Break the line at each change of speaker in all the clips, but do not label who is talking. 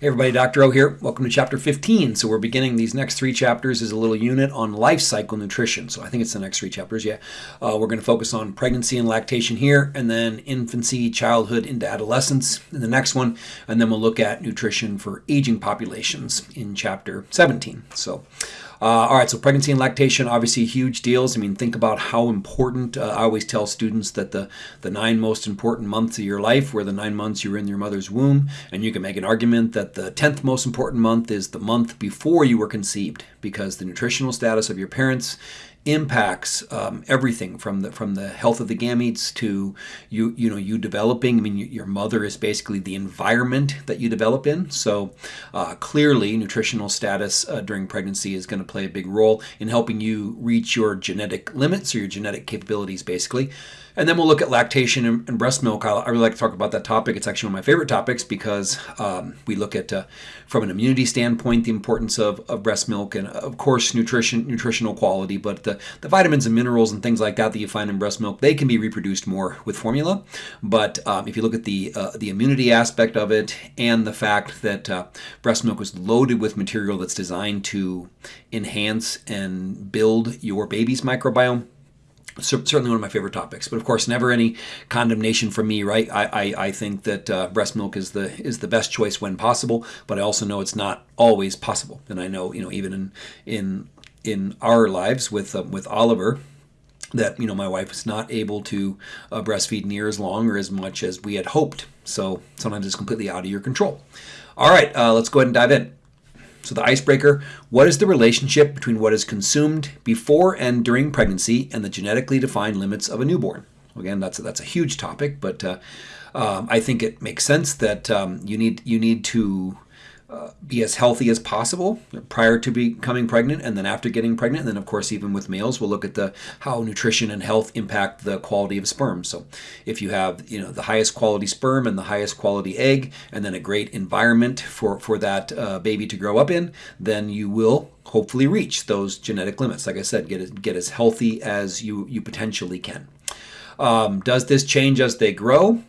Hey everybody, Dr. O here. Welcome to chapter 15. So we're beginning these next three chapters as a little unit on life cycle nutrition. So I think it's the next three chapters, yeah. Uh, we're going to focus on pregnancy and lactation here, and then infancy, childhood into adolescence in the next one, and then we'll look at nutrition for aging populations in chapter 17. So uh, all right, so pregnancy and lactation, obviously huge deals. I mean, think about how important. Uh, I always tell students that the, the nine most important months of your life were the nine months you were in your mother's womb. And you can make an argument that the 10th most important month is the month before you were conceived because the nutritional status of your parents impacts um, everything from the from the health of the gametes to you you know you developing. I mean, you, your mother is basically the environment that you develop in. So uh, clearly, nutritional status uh, during pregnancy is going to play a big role in helping you reach your genetic limits or your genetic capabilities, basically. And then we'll look at lactation and, and breast milk. I, I, really like to talk about that topic. It's actually one of my favorite topics because um, we look at, uh, from an immunity standpoint, the importance of, of breast milk and, of course, nutrition, nutritional quality. But the, the vitamins and minerals and things like that that you find in breast milk, they can be reproduced more with formula. But um, if you look at the uh, the immunity aspect of it and the fact that uh, breast milk is loaded with material that's designed to enhance and build your baby's microbiome, certainly one of my favorite topics but of course never any condemnation from me right? I i, I think that uh, breast milk is the is the best choice when possible but i also know it's not always possible. And i know you know even in in in our lives with uh, with oliver that you know my wife was not able to uh, breastfeed near as long or as much as we had hoped. So sometimes it's completely out of your control. All right uh, let's go ahead and dive in so, the icebreaker what is the relationship between what is consumed before and during pregnancy and the genetically defined limits of a newborn? Again, that's a, that's a huge topic, but uh, um, I think it makes sense that um, you need you need to uh, be as healthy as possible prior to becoming pregnant and then after getting pregnant. And then of course even with males we'll look at the how nutrition and health impact the quality of sperm. So if you have you know the highest quality sperm and the highest quality egg and then a great environment for for that uh, baby to grow up in then you will hopefully reach those genetic limits. Like i said get get as healthy as you you potentially can. Um, does this change as they grow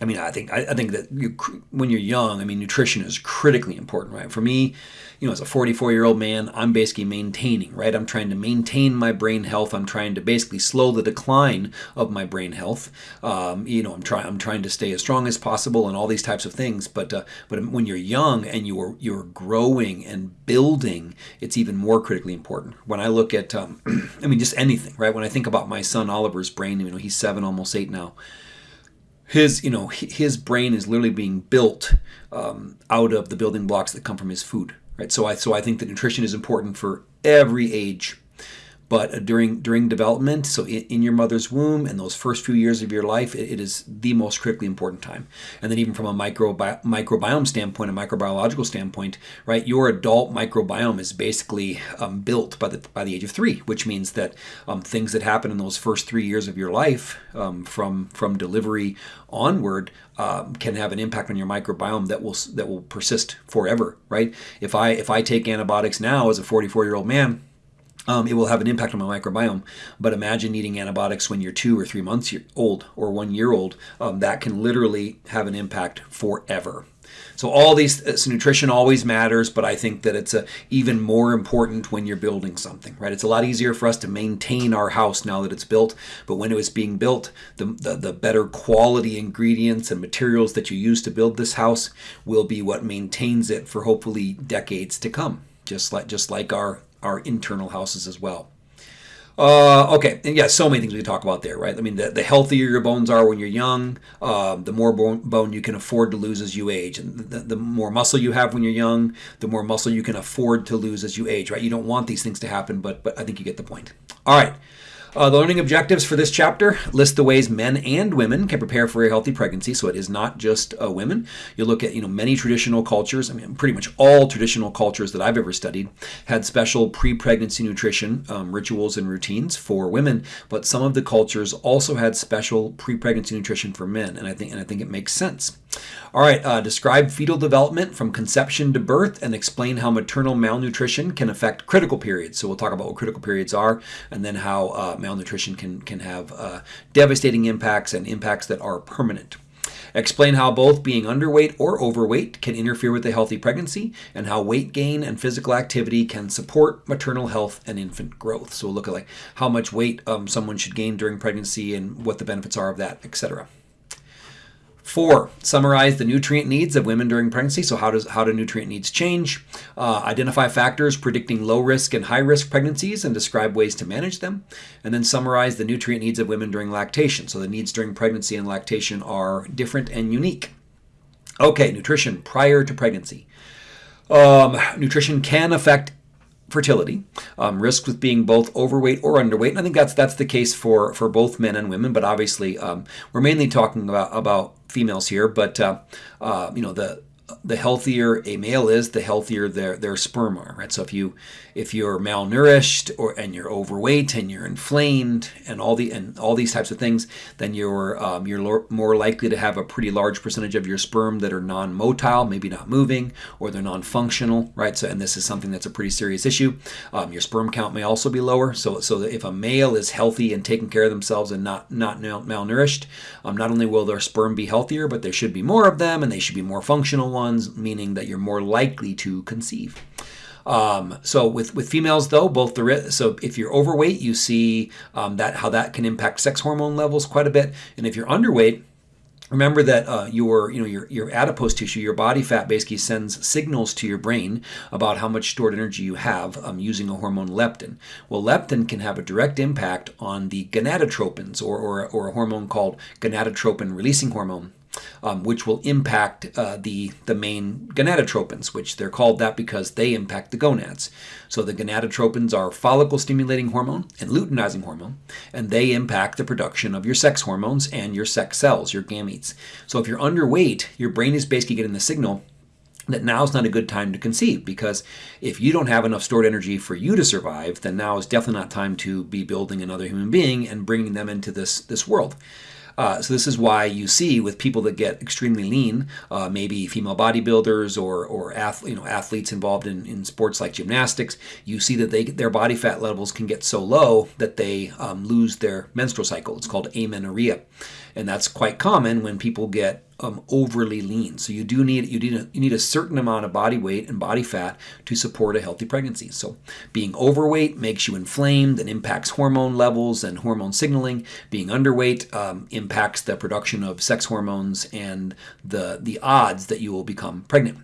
I mean, I think I, I think that you, when you're young, I mean, nutrition is critically important, right? For me, you know, as a 44 year old man, I'm basically maintaining, right? I'm trying to maintain my brain health. I'm trying to basically slow the decline of my brain health. Um, you know, I'm trying I'm trying to stay as strong as possible and all these types of things. But uh, but when you're young and you're you're growing and building, it's even more critically important. When I look at, um, I mean, just anything, right? When I think about my son Oliver's brain, you know, he's seven, almost eight now his you know his brain is literally being built um, out of the building blocks that come from his food right? So i so i think that nutrition is important for every age but uh, during during development so in, in, your mother's womb and those first few years of your life it, it is the most critically important time. And then even from a microbi- microbiome standpoint a microbiological standpoint right your adult microbiome is basically um, built by the by the age of three which means that um, things that happen in those first three years of your life um, from from delivery onward um, can have an impact on your microbiome that will that will persist forever right? If i if i take antibiotics now as a 44 year old man um, it will have an impact on my microbiome. But imagine eating antibiotics when you're two or three months old or one year old. Um, that can literally have an impact forever. So all these uh, so nutrition always matters, but I think that it's a, even more important when you're building something, right? It's a lot easier for us to maintain our house now that it's built, but when it was being built, the, the, the better quality ingredients and materials that you use to build this house will be what maintains it for hopefully decades to come. Just like just like our our internal houses as well. Uh, okay, and yeah, so many things we can talk about there, right? I mean, the, the healthier your bones are when you're young, uh, the more bone, bone you can afford to lose as you age. And the, the more muscle you have when you're young, the more muscle you can afford to lose as you age, right? You don't want these things to happen, but, but I think you get the point. All right. Uh, the learning objectives for this chapter list the ways men and women can prepare for a healthy pregnancy. So it is not just uh, women. You look at you know many traditional cultures. I mean, pretty much all traditional cultures that I've ever studied had special pre-pregnancy nutrition um, rituals and routines for women. But some of the cultures also had special pre-pregnancy nutrition for men, and I think and I think it makes sense. All right, uh, describe fetal development from conception to birth and explain how maternal malnutrition can affect critical periods. So we'll talk about what critical periods are and then how uh, malnutrition can, can have uh, devastating impacts and impacts that are permanent. Explain how both being underweight or overweight can interfere with a healthy pregnancy and how weight gain and physical activity can support maternal health and infant growth. So we'll look at like how much weight um, someone should gain during pregnancy and what the benefits are of that, etc. Four, summarize the nutrient needs of women during pregnancy. So how does how do nutrient needs change? Uh, identify factors predicting low risk and high risk pregnancies and describe ways to manage them. And then summarize the nutrient needs of women during lactation. So the needs during pregnancy and lactation are different and unique. Okay, nutrition prior to pregnancy. Um, nutrition can affect fertility, um, risk with being both overweight or underweight. And I think that's that's the case for for both men and women. But obviously, um, we're mainly talking about about females here. But uh, uh, you know the the healthier a male is, the healthier their their sperm are, right? So if you if you're malnourished or and you're overweight and you're inflamed and all the and all these types of things, then you're um, you're more likely to have a pretty large percentage of your sperm that are non-motile, maybe not moving, or they're non-functional, right? So and this is something that's a pretty serious issue. Um, your sperm count may also be lower. So so if a male is healthy and taking care of themselves and not not malnourished, um, not only will their sperm be healthier, but there should be more of them and they should be more functional ones, meaning that you're more likely to conceive. Um, so with with females though, both the so if you're overweight, you see um, that how that can impact sex hormone levels quite a bit, and if you're underweight. Remember that uh, your, you know, your, your adipose tissue, your body fat, basically sends signals to your brain about how much stored energy you have um, using a hormone leptin. Well, leptin can have a direct impact on the gonadotropins, or, or, or a hormone called gonadotropin releasing hormone um, which will impact uh, the, the main gonadotropins, which they're called that because they impact the gonads. So the gonadotropins are follicle stimulating hormone and luteinizing hormone, and they impact the production of your sex hormones and your sex cells, your gametes. So if you're underweight, your brain is basically getting the signal that now is not a good time to conceive because if you don't have enough stored energy for you to survive, then now is definitely not time to be building another human being and bringing them into this, this world. Uh, so this is why you see with people that get extremely lean, uh, maybe female bodybuilders or or you know athletes involved in, in sports like gymnastics, you see that they their body fat levels can get so low that they um, lose their menstrual cycle. It's called amenorrhea, and that's quite common when people get um, overly lean. So you do need you need a, you need a certain amount of body weight and body fat to support a healthy pregnancy. So being overweight makes you inflamed and impacts hormone levels and hormone signaling. Being underweight um, impacts the production of sex hormones and the the odds that you will become pregnant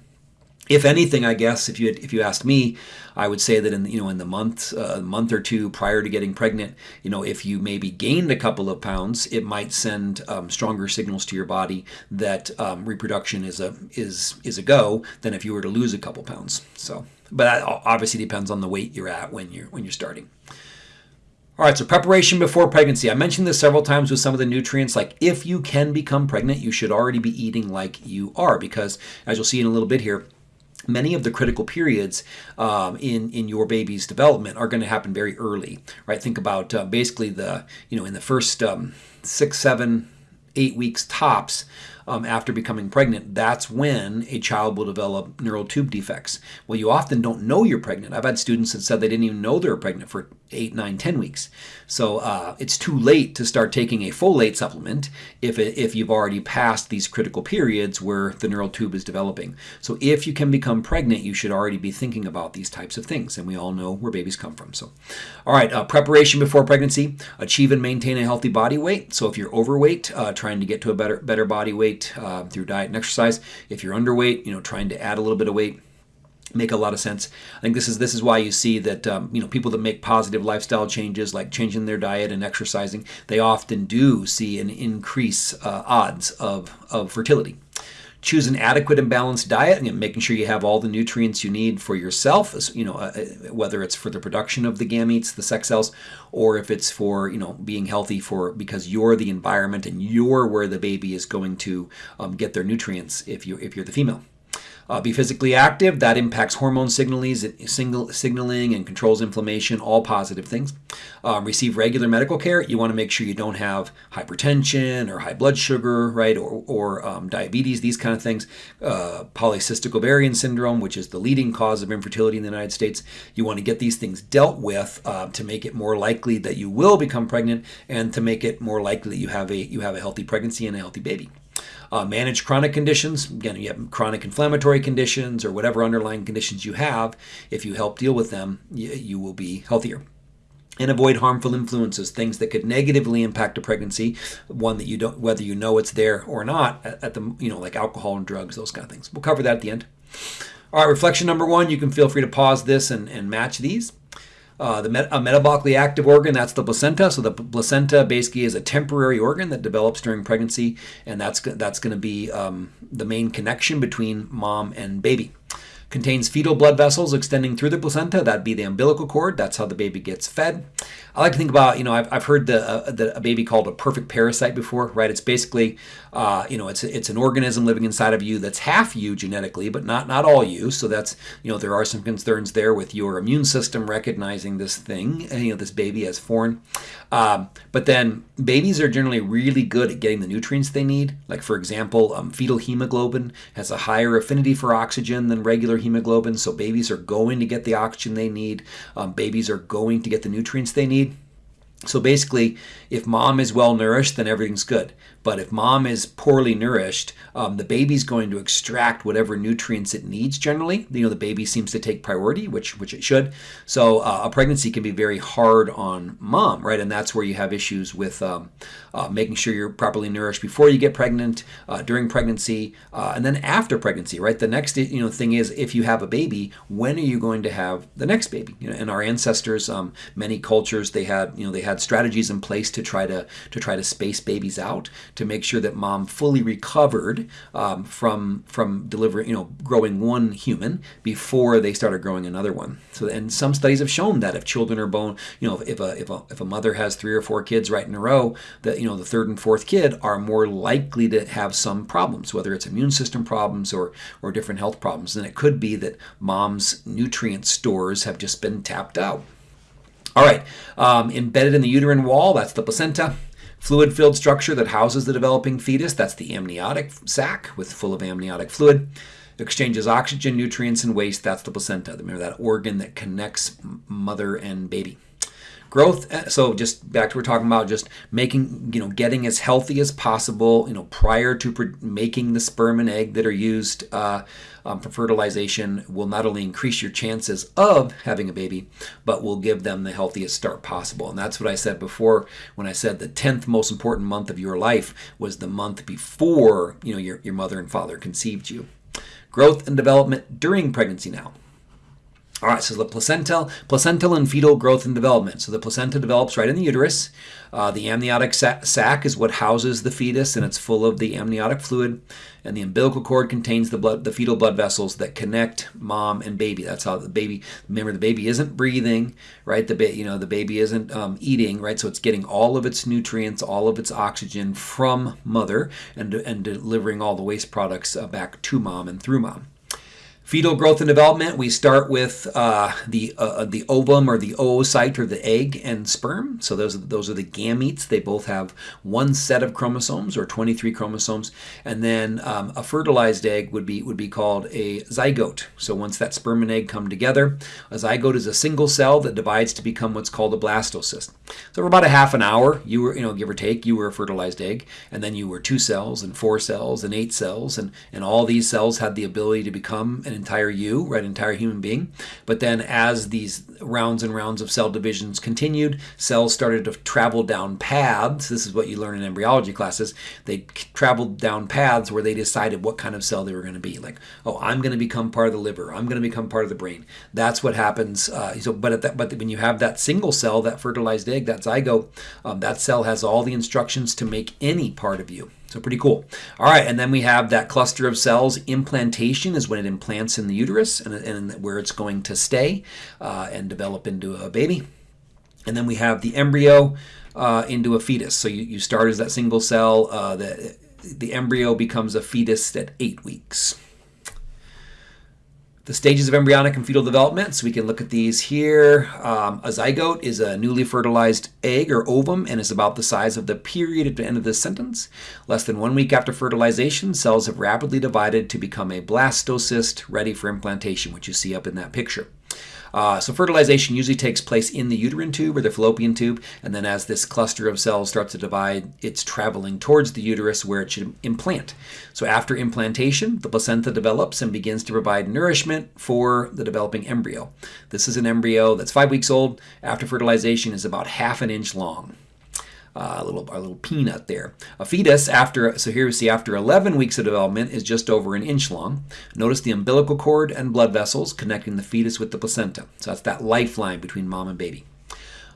if anything, I guess if you had, if you asked me, I would say that in you know in the month uh, month or two prior to getting pregnant, you know if you maybe gained a couple of pounds, it might send um, stronger signals to your body that um, reproduction is a is is a go than if you were to lose a couple pounds. So, but that obviously depends on the weight you're at when you're when you're starting. All right, so preparation before pregnancy. I mentioned this several times with some of the nutrients. Like, if you can become pregnant, you should already be eating like you are, because as you'll see in a little bit here, many of the critical periods um, in in your baby's development are going to happen very early right think about uh, basically the you know in the first um, six seven eight weeks tops um, after becoming pregnant, that's when a child will develop neural tube defects. Well, you often don't know you're pregnant. I've had students that said they didn't even know they were pregnant for eight, nine, ten weeks. So uh, it's too late to start taking a folate supplement if, it, if you've already passed these critical periods where the neural tube is developing. So if you can become pregnant, you should already be thinking about these types of things. And we all know where babies come from. So, all right, uh, preparation before pregnancy, achieve and maintain a healthy body weight. So if you're overweight, uh, trying to get to a better, better body weight, uh, through diet and exercise. If you're underweight, you know, trying to add a little bit of weight make a lot of sense. I think this is this is why you see that um, you know people that make positive lifestyle changes, like changing their diet and exercising, they often do see an increase uh, odds of of fertility. Choose an adequate and balanced diet, and making sure you have all the nutrients you need for yourself. You know, uh, uh, whether it's for the production of the gametes, the sex cells, or if it's for you know being healthy for because you're the environment and you're where the baby is going to um, get their nutrients. If you if you're the female. Uh, be physically active. That impacts hormone signaling and controls inflammation, all positive things. Um, receive regular medical care. You want to make sure you don't have hypertension or high blood sugar, right, or, or um, diabetes, these kind of things. Uh, polycystic ovarian syndrome, which is the leading cause of infertility in the United States. You want to get these things dealt with uh, to make it more likely that you will become pregnant and to make it more likely that you have a you have a healthy pregnancy and a healthy baby. Uh, manage chronic conditions. Again, you have chronic inflammatory conditions or whatever underlying conditions you have. If you help deal with them, you, you will be healthier and avoid harmful influences, things that could negatively impact a pregnancy, one that you don't, whether you know it's there or not, at, the, you know, like alcohol and drugs, those kind of things. We'll cover that at the end. All right, reflection number one, you can feel free to pause this and, and match these. Uh, the met- a metabolically active organ, that's the placenta. So the placenta basically is a temporary organ that develops during pregnancy, and that's, that's going to be um, the main connection between mom and baby. Contains fetal blood vessels extending through the placenta. That'd be the umbilical cord. That's how the baby gets fed. I like to think about, you know, I've, I've heard the, uh, the a baby called a perfect parasite before, right? It's basically, uh, you know, it's it's an organism living inside of you that's half you genetically, but not not all you. So that's, you know, there are some concerns there with your immune system recognizing this thing, you know, this baby as foreign. Um, but then babies are generally really good at getting the nutrients they need. Like for example, um, fetal hemoglobin has a higher affinity for oxygen than regular hemoglobin, so babies are going to get the oxygen they need. Um, babies are going to get the nutrients they need. So basically, if mom is well nourished, then everything's good. But if mom is poorly nourished, um, the baby's going to extract whatever nutrients it needs. Generally, you know, the baby seems to take priority, which which it should. So uh, a pregnancy can be very hard on mom, right? And that's where you have issues with um, uh, making sure you're properly nourished before you get pregnant, uh, during pregnancy, uh, and then after pregnancy, right? The next you know thing is if you have a baby, when are you going to have the next baby? You know, and our ancestors, um, many cultures, they had you know they had strategies in place to try to to try to space babies out to make sure that mom fully recovered um, from from delivering, you know, growing one human before they started growing another one. So, and some studies have shown that if children are born, you know, if a if a if a mother has three or four kids right in a row, that you know the third and fourth kid are more likely to have some problems, whether it's immune system problems or or different health problems. And it could be that mom's nutrient stores have just been tapped out. All right, um, embedded in the uterine wall, that's the placenta. Fluid filled structure that houses the developing fetus, that's the amniotic sac with full of amniotic fluid. Exchanges oxygen, nutrients, and waste, that's the placenta. Remember that organ that connects mother and baby growth uh, so just back to what we're talking about just making you know getting as healthy as possible you know prior to making the sperm and egg that are used uh, um, for fertilization will not only increase your chances of having a baby but will give them the healthiest start possible. And that's what i said before when i said the 10th most important month of your life was the month before you know your, your mother and father conceived you. Growth and development during pregnancy now all right, so the placental, placental and fetal growth and development. So the placenta develops right in the uterus. Uh, the amniotic sac is what houses the fetus, and it's full of the amniotic fluid. And the umbilical cord contains the blood, the fetal blood vessels that connect mom and baby. That's how the baby. Remember, the baby isn't breathing, right? The ba- you know the baby isn't um, eating, right? So it's getting all of its nutrients, all of its oxygen from mother, and and delivering all the waste products uh, back to mom and through mom. Fetal growth and development, we start with uh, the uh, uh, the ovum or the oocyte or the egg and sperm. So those are, those are the gametes. They both have one set of chromosomes or 23 chromosomes, and then um, a fertilized egg would be would be called a zygote. So once that sperm and egg come together, a zygote is a single cell that divides to become what's called a blastocyst. So for about a half an hour, you were you know give or take, you were a fertilized egg, and then you were two cells and four cells and eight cells, and and all these cells had the ability to become an entire you, right, entire human being. But then as these rounds and rounds of cell divisions continued, cells started to travel down paths. This is what you learn in embryology classes. They traveled down paths where they decided what kind of cell they were going to be. Like, oh, I'm going to become part of the liver. I'm going to become part of the brain. That's what happens. Uh, so, but at that, but when you have that single cell, that fertilized egg, that zygote, um, that cell has all the instructions to make any part of you. So pretty cool. All right, and then we have that cluster of cells. Implantation is when it implants in the uterus and, and where it's going to stay uh, and develop into a baby. And then we have the embryo uh, into a fetus. So you, you start as that single cell. Uh, the, the embryo becomes a fetus at eight weeks the stages of embryonic and fetal development. So we can look at these here. Um, a zygote is a newly fertilized egg or ovum and is about the size of the period at the end of this sentence. Less than one week after fertilization, cells have rapidly divided to become a blastocyst ready for implantation, which you see up in that picture. Uh, so fertilization usually takes place in the uterine tube or the fallopian tube, and then as this cluster of cells starts to divide, it's traveling towards the uterus where it should implant. So after implantation, the placenta develops and begins to provide nourishment for the developing embryo. This is an embryo that's five weeks old. After fertilization is about half an inch long. Uh, a little a little peanut there. A fetus after so here we see after 11 weeks of development is just over an inch long. Notice the umbilical cord and blood vessels connecting the fetus with the placenta. So that's that lifeline between mom and baby.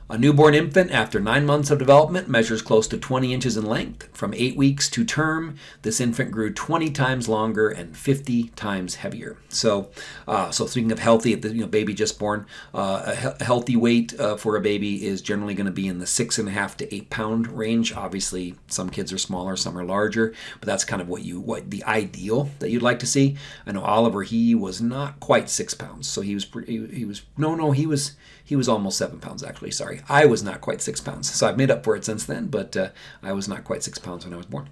A newborn infant after nine months of development measures close to 20 inches in length. From eight weeks to term, this infant grew 20 times longer and 50 times heavier. So, uh, so speaking of healthy, the you know, baby just born, uh, a, he- healthy weight uh, for a baby is generally going to be in the six and a half to eight pound range. Obviously, some kids are smaller, some are larger, but that's kind of what you what the ideal that you'd like to see. I know Oliver, he was not quite six pounds, so he was he, he was no no he was he was almost seven pounds actually. Sorry, I was not quite six pounds, so I've made up for it since then. But uh, I was not quite six pounds when I was born.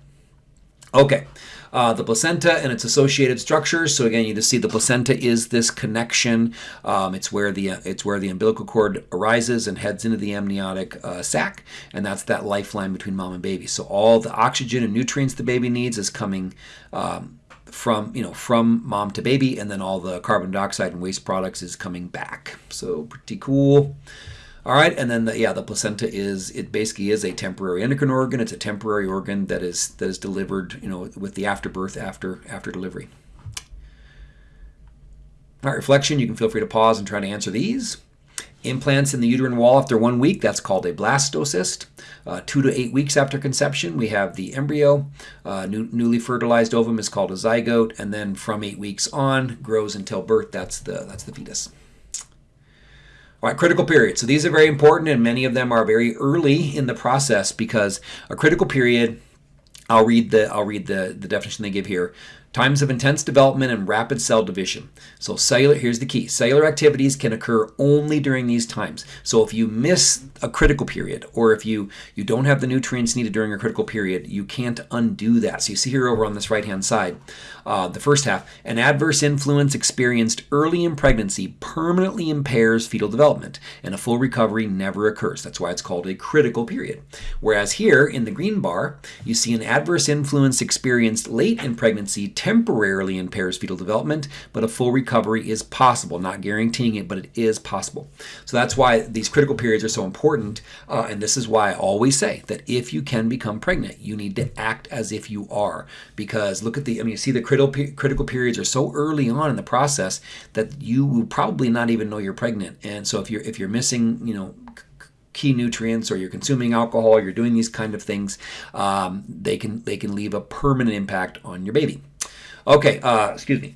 Okay, uh, the placenta and its associated structures. So again, you just see the placenta is this connection. Um, it's where the it's where the umbilical cord arises and heads into the amniotic uh, sac, and that's that lifeline between mom and baby. So all the oxygen and nutrients the baby needs is coming. Um, from you know from mom to baby and then all the carbon dioxide and waste products is coming back. So pretty cool. All right and then the, yeah the placenta is it basically is a temporary endocrine organ. It's a temporary organ that is that is delivered you know with the afterbirth after after delivery. All right reflection you can feel free to pause and try to answer these Implants in the uterine wall after one week, that's called a blastocyst. Uh, two to eight weeks after conception, we have the embryo. Uh, new, newly fertilized ovum is called a zygote, and then from eight weeks on, grows until birth. That's the that's the fetus. All right, critical period. So these are very important, and many of them are very early in the process because a critical period. I'll read the I'll read the, the definition they give here. Times of intense development and rapid cell division. So cellular, here's the key. Cellular activities can occur only during these times. So if you miss a critical period or if you, you don't have the nutrients needed during a critical period, you can't undo that. So you see here over on this right-hand side, uh, the first half, an adverse influence experienced early in pregnancy permanently impairs fetal development and a full recovery never occurs. That's why it's called a critical period. Whereas here in the green bar, you see an adverse influence experienced late in pregnancy temporarily impairs fetal development, but a full recovery is possible. Not guaranteeing it, but it is possible. So that's why these critical periods are so important. Uh, and this is why I always say that if you can become pregnant, you need to act as if you are. Because look at the, I mean, you see the critical, critical periods are so early on in the process that you will probably not even know you're pregnant. And so if you're, if you're missing, you know, key nutrients or you're consuming alcohol you're doing these kind of things um, they can they can leave a permanent impact on your baby Okay, uh, excuse me.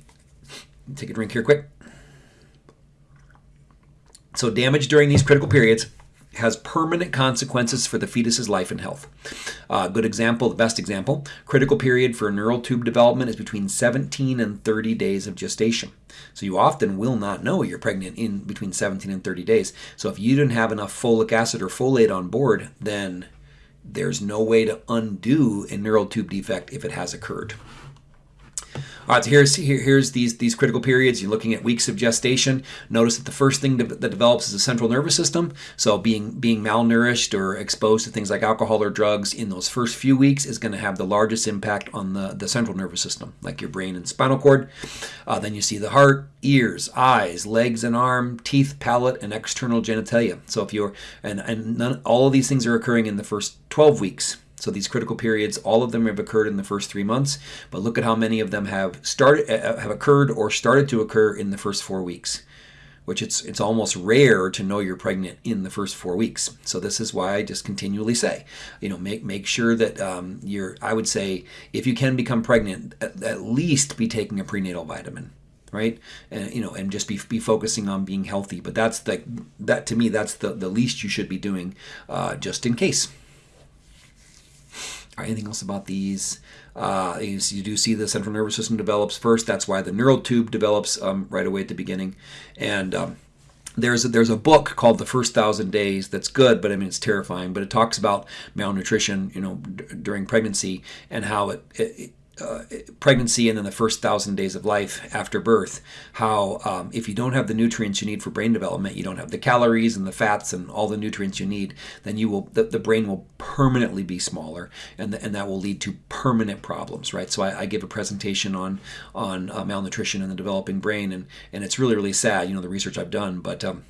Take a drink here quick. So damage during these critical periods has permanent consequences for the fetus's life and health. Uh, good example, the best example, critical period for neural tube development is between 17 and 30 days of gestation. So you often will not know you're pregnant in between 17 and 30 days. So if you didn't have enough folic acid or folate on board, then there's no way to undo a neural tube defect if it has occurred. All right, so here's here, here's these these critical periods. You're looking at weeks of gestation. Notice that the first thing that develops is the central nervous system. So being being malnourished or exposed to things like alcohol or drugs in those first few weeks is going to have the largest impact on the the central nervous system, like your brain and spinal cord. Uh, then you see the heart, ears, eyes, legs and arm, teeth, palate, and external genitalia. So if you're and and none, all of these things are occurring in the first 12 weeks. So these critical periods, all of them have occurred in the first three months, but look at how many of them have started, uh, uh, have occurred or started to occur in the first four weeks, which it's it's almost rare to know you're pregnant in the first four weeks. So this is why I just continually say, you know, make make sure that um, you're. I would say if you can become pregnant, at, at least be taking a prenatal vitamin right and you know and just be, be focusing on being healthy but that's the that to me that's the the least you should be doing uh, just in case anything else about these? Uh, you, do see the central nervous system develops first. That's why the neural tube develops um, right away at the beginning. And um, there's a, there's a book called The First Thousand Days that's good, but I mean it's terrifying. But it talks about malnutrition, you know, during pregnancy and how it, it uh, pregnancy and then the first thousand days of life after birth, how um, if you don't have the nutrients you need for brain development, you don't have the calories and the fats and all the nutrients you need, then you will the, the brain will permanently be smaller, and the, and that will lead to permanent problems, right? So I, I give a presentation on on uh, malnutrition in the developing brain, and and it's really really sad, you know, the research I've done, but um,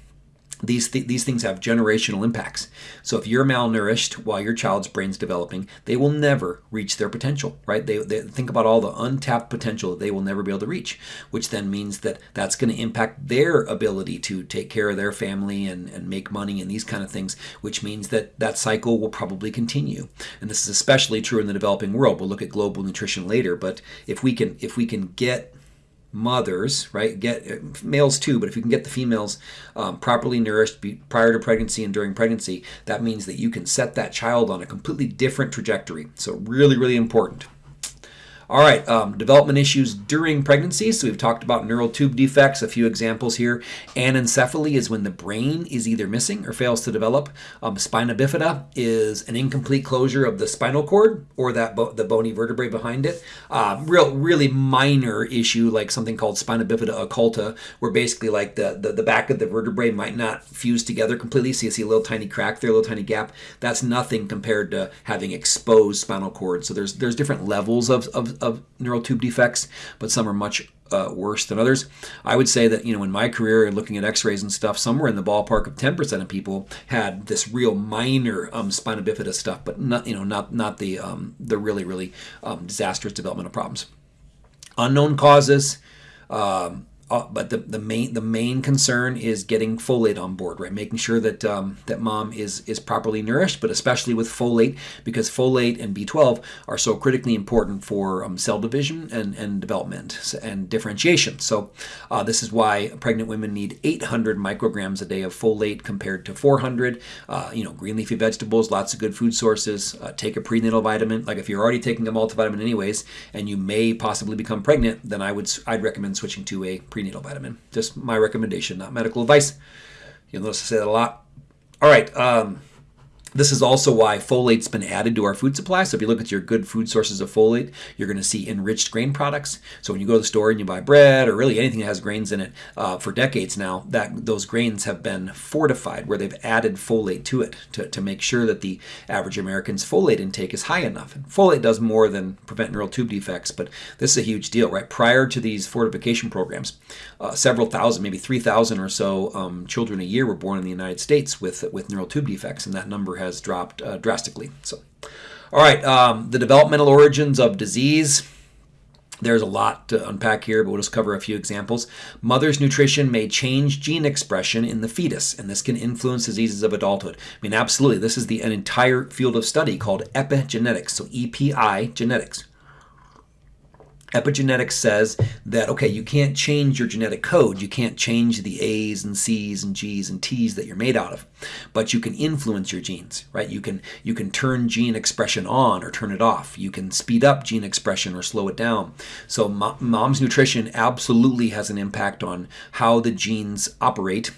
these, th- these things have generational impacts. So if you're malnourished while your child's brain's developing, they will never reach their potential, right? They, they think about all the untapped potential that they will never be able to reach, which then means that that's going to impact their ability to take care of their family and, and make money and these kind of things, which means that that cycle will probably continue. And this is especially true in the developing world. We'll look at global nutrition later, but if we can if we can get mothers, right? Get uh, males too, but if you can get the females um, properly nourished prior to pregnancy and during pregnancy, that means that you can set that child on a completely different trajectory. So really, really important. All right, um, development issues during pregnancy. So we've talked about neural tube defects, a few examples here. Anencephaly is when the brain is either missing or fails to develop. Um, spina bifida is an incomplete closure of the spinal cord or that bo- the bony vertebrae behind it. Uh, real, really minor issue like something called spina bifida occulta, where basically like the, the, the back of the vertebrae might not fuse together completely. So you see a little tiny crack there, a little tiny gap. That's nothing compared to having exposed spinal cord. So there's there's different levels of, of of neural tube defects, but some are much uh, worse than others. I would say that you know in my career, looking at X-rays and stuff, somewhere in the ballpark of 10% of people had this real minor um, spina bifida stuff, but not you know not not the um, the really really um, disastrous developmental problems. Unknown causes. Um, uh, but the, the main the main concern is getting folate on board, right? Making sure that um, that mom is is properly nourished, but especially with folate because folate and B12 are so critically important for um, cell division and, and development and differentiation. So uh, this is why pregnant women need 800 micrograms a day of folate compared to 400. Uh, you know, green leafy vegetables, lots of good food sources. Uh, take a prenatal vitamin. Like if you're already taking a multivitamin anyways, and you may possibly become pregnant, then I would I'd recommend switching to a prenatal vitamin. Just my recommendation, not medical advice. You'll notice I say that a lot. All right. Um, this is also why folate's been added to our food supply. So if you look at your good food sources of folate, you're going to see enriched grain products. So when you go to the store and you buy bread or really anything that has grains in it uh, for decades now, that those grains have been fortified where they've added folate to it to, to make sure that the average American's folate intake is high enough. And folate does more than prevent neural tube defects, but this is a huge deal, right? Prior to these fortification programs, uh, several thousand, maybe 3,000 or so um, children a year were born in the United States with, with neural tube defects, and that number has dropped uh, drastically. So, all right, um, the developmental origins of disease. There's a lot to unpack here, but we'll just cover a few examples. Mother's nutrition may change gene expression in the fetus, and this can influence diseases of adulthood. I mean, absolutely. This is the an entire field of study called epigenetics, so EPI genetics. Epigenetics says that, okay, you can't change your genetic code. You can't change the A's and C's and G's and T's that you're made out of, but you can influence your genes, right? You can, you can turn gene expression on or turn it off. You can speed up gene expression or slow it down. So mom's nutrition absolutely has an impact on how the genes operate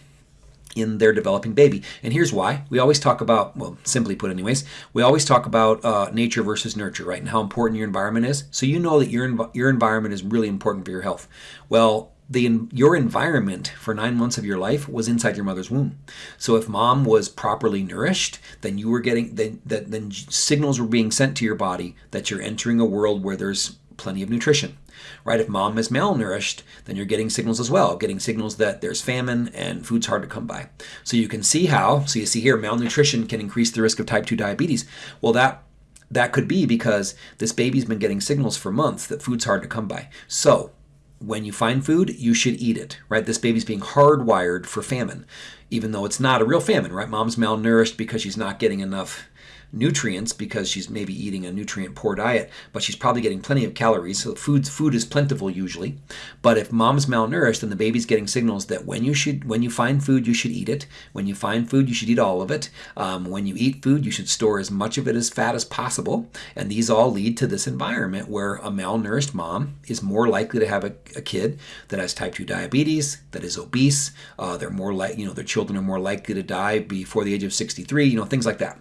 in their developing baby. And here's why. We always talk about, well, simply put, anyways, we always talk about uh, nature versus nurture, right? And how important your environment is. So you know that your, env- your environment is really important for your health. Well, the, your environment for nine months of your life was inside your mother's womb. So if mom was properly nourished, then you were getting then, then, then signals were being sent to your body that you're entering a world where there's plenty of nutrition right? If mom is malnourished, then you're getting signals as well, getting signals that there's famine and food's hard to come by. So you can see how, so you see here, malnutrition can increase the risk of type 2 diabetes. Well, that that could be because this baby's been getting signals for months that food's hard to come by. So when you find food, you should eat it, right? This baby's being hardwired for famine, even though it's not a real famine, right? Mom's malnourished because she's not getting enough nutrients because she's maybe eating a nutrient poor diet, but she's probably getting plenty of calories. So food food is plentiful usually. But if mom's malnourished, then the baby's getting signals that when you should when you find food, you should eat it. When you find food, you should eat all of it. Um, when you eat food, you should store as much of it as fat as possible. And these all lead to this environment where a malnourished mom is more likely to have a, a kid that has type 2 diabetes, that is obese. Uh, they're more like you know their children are more likely to die before the age of 63. You know things like that.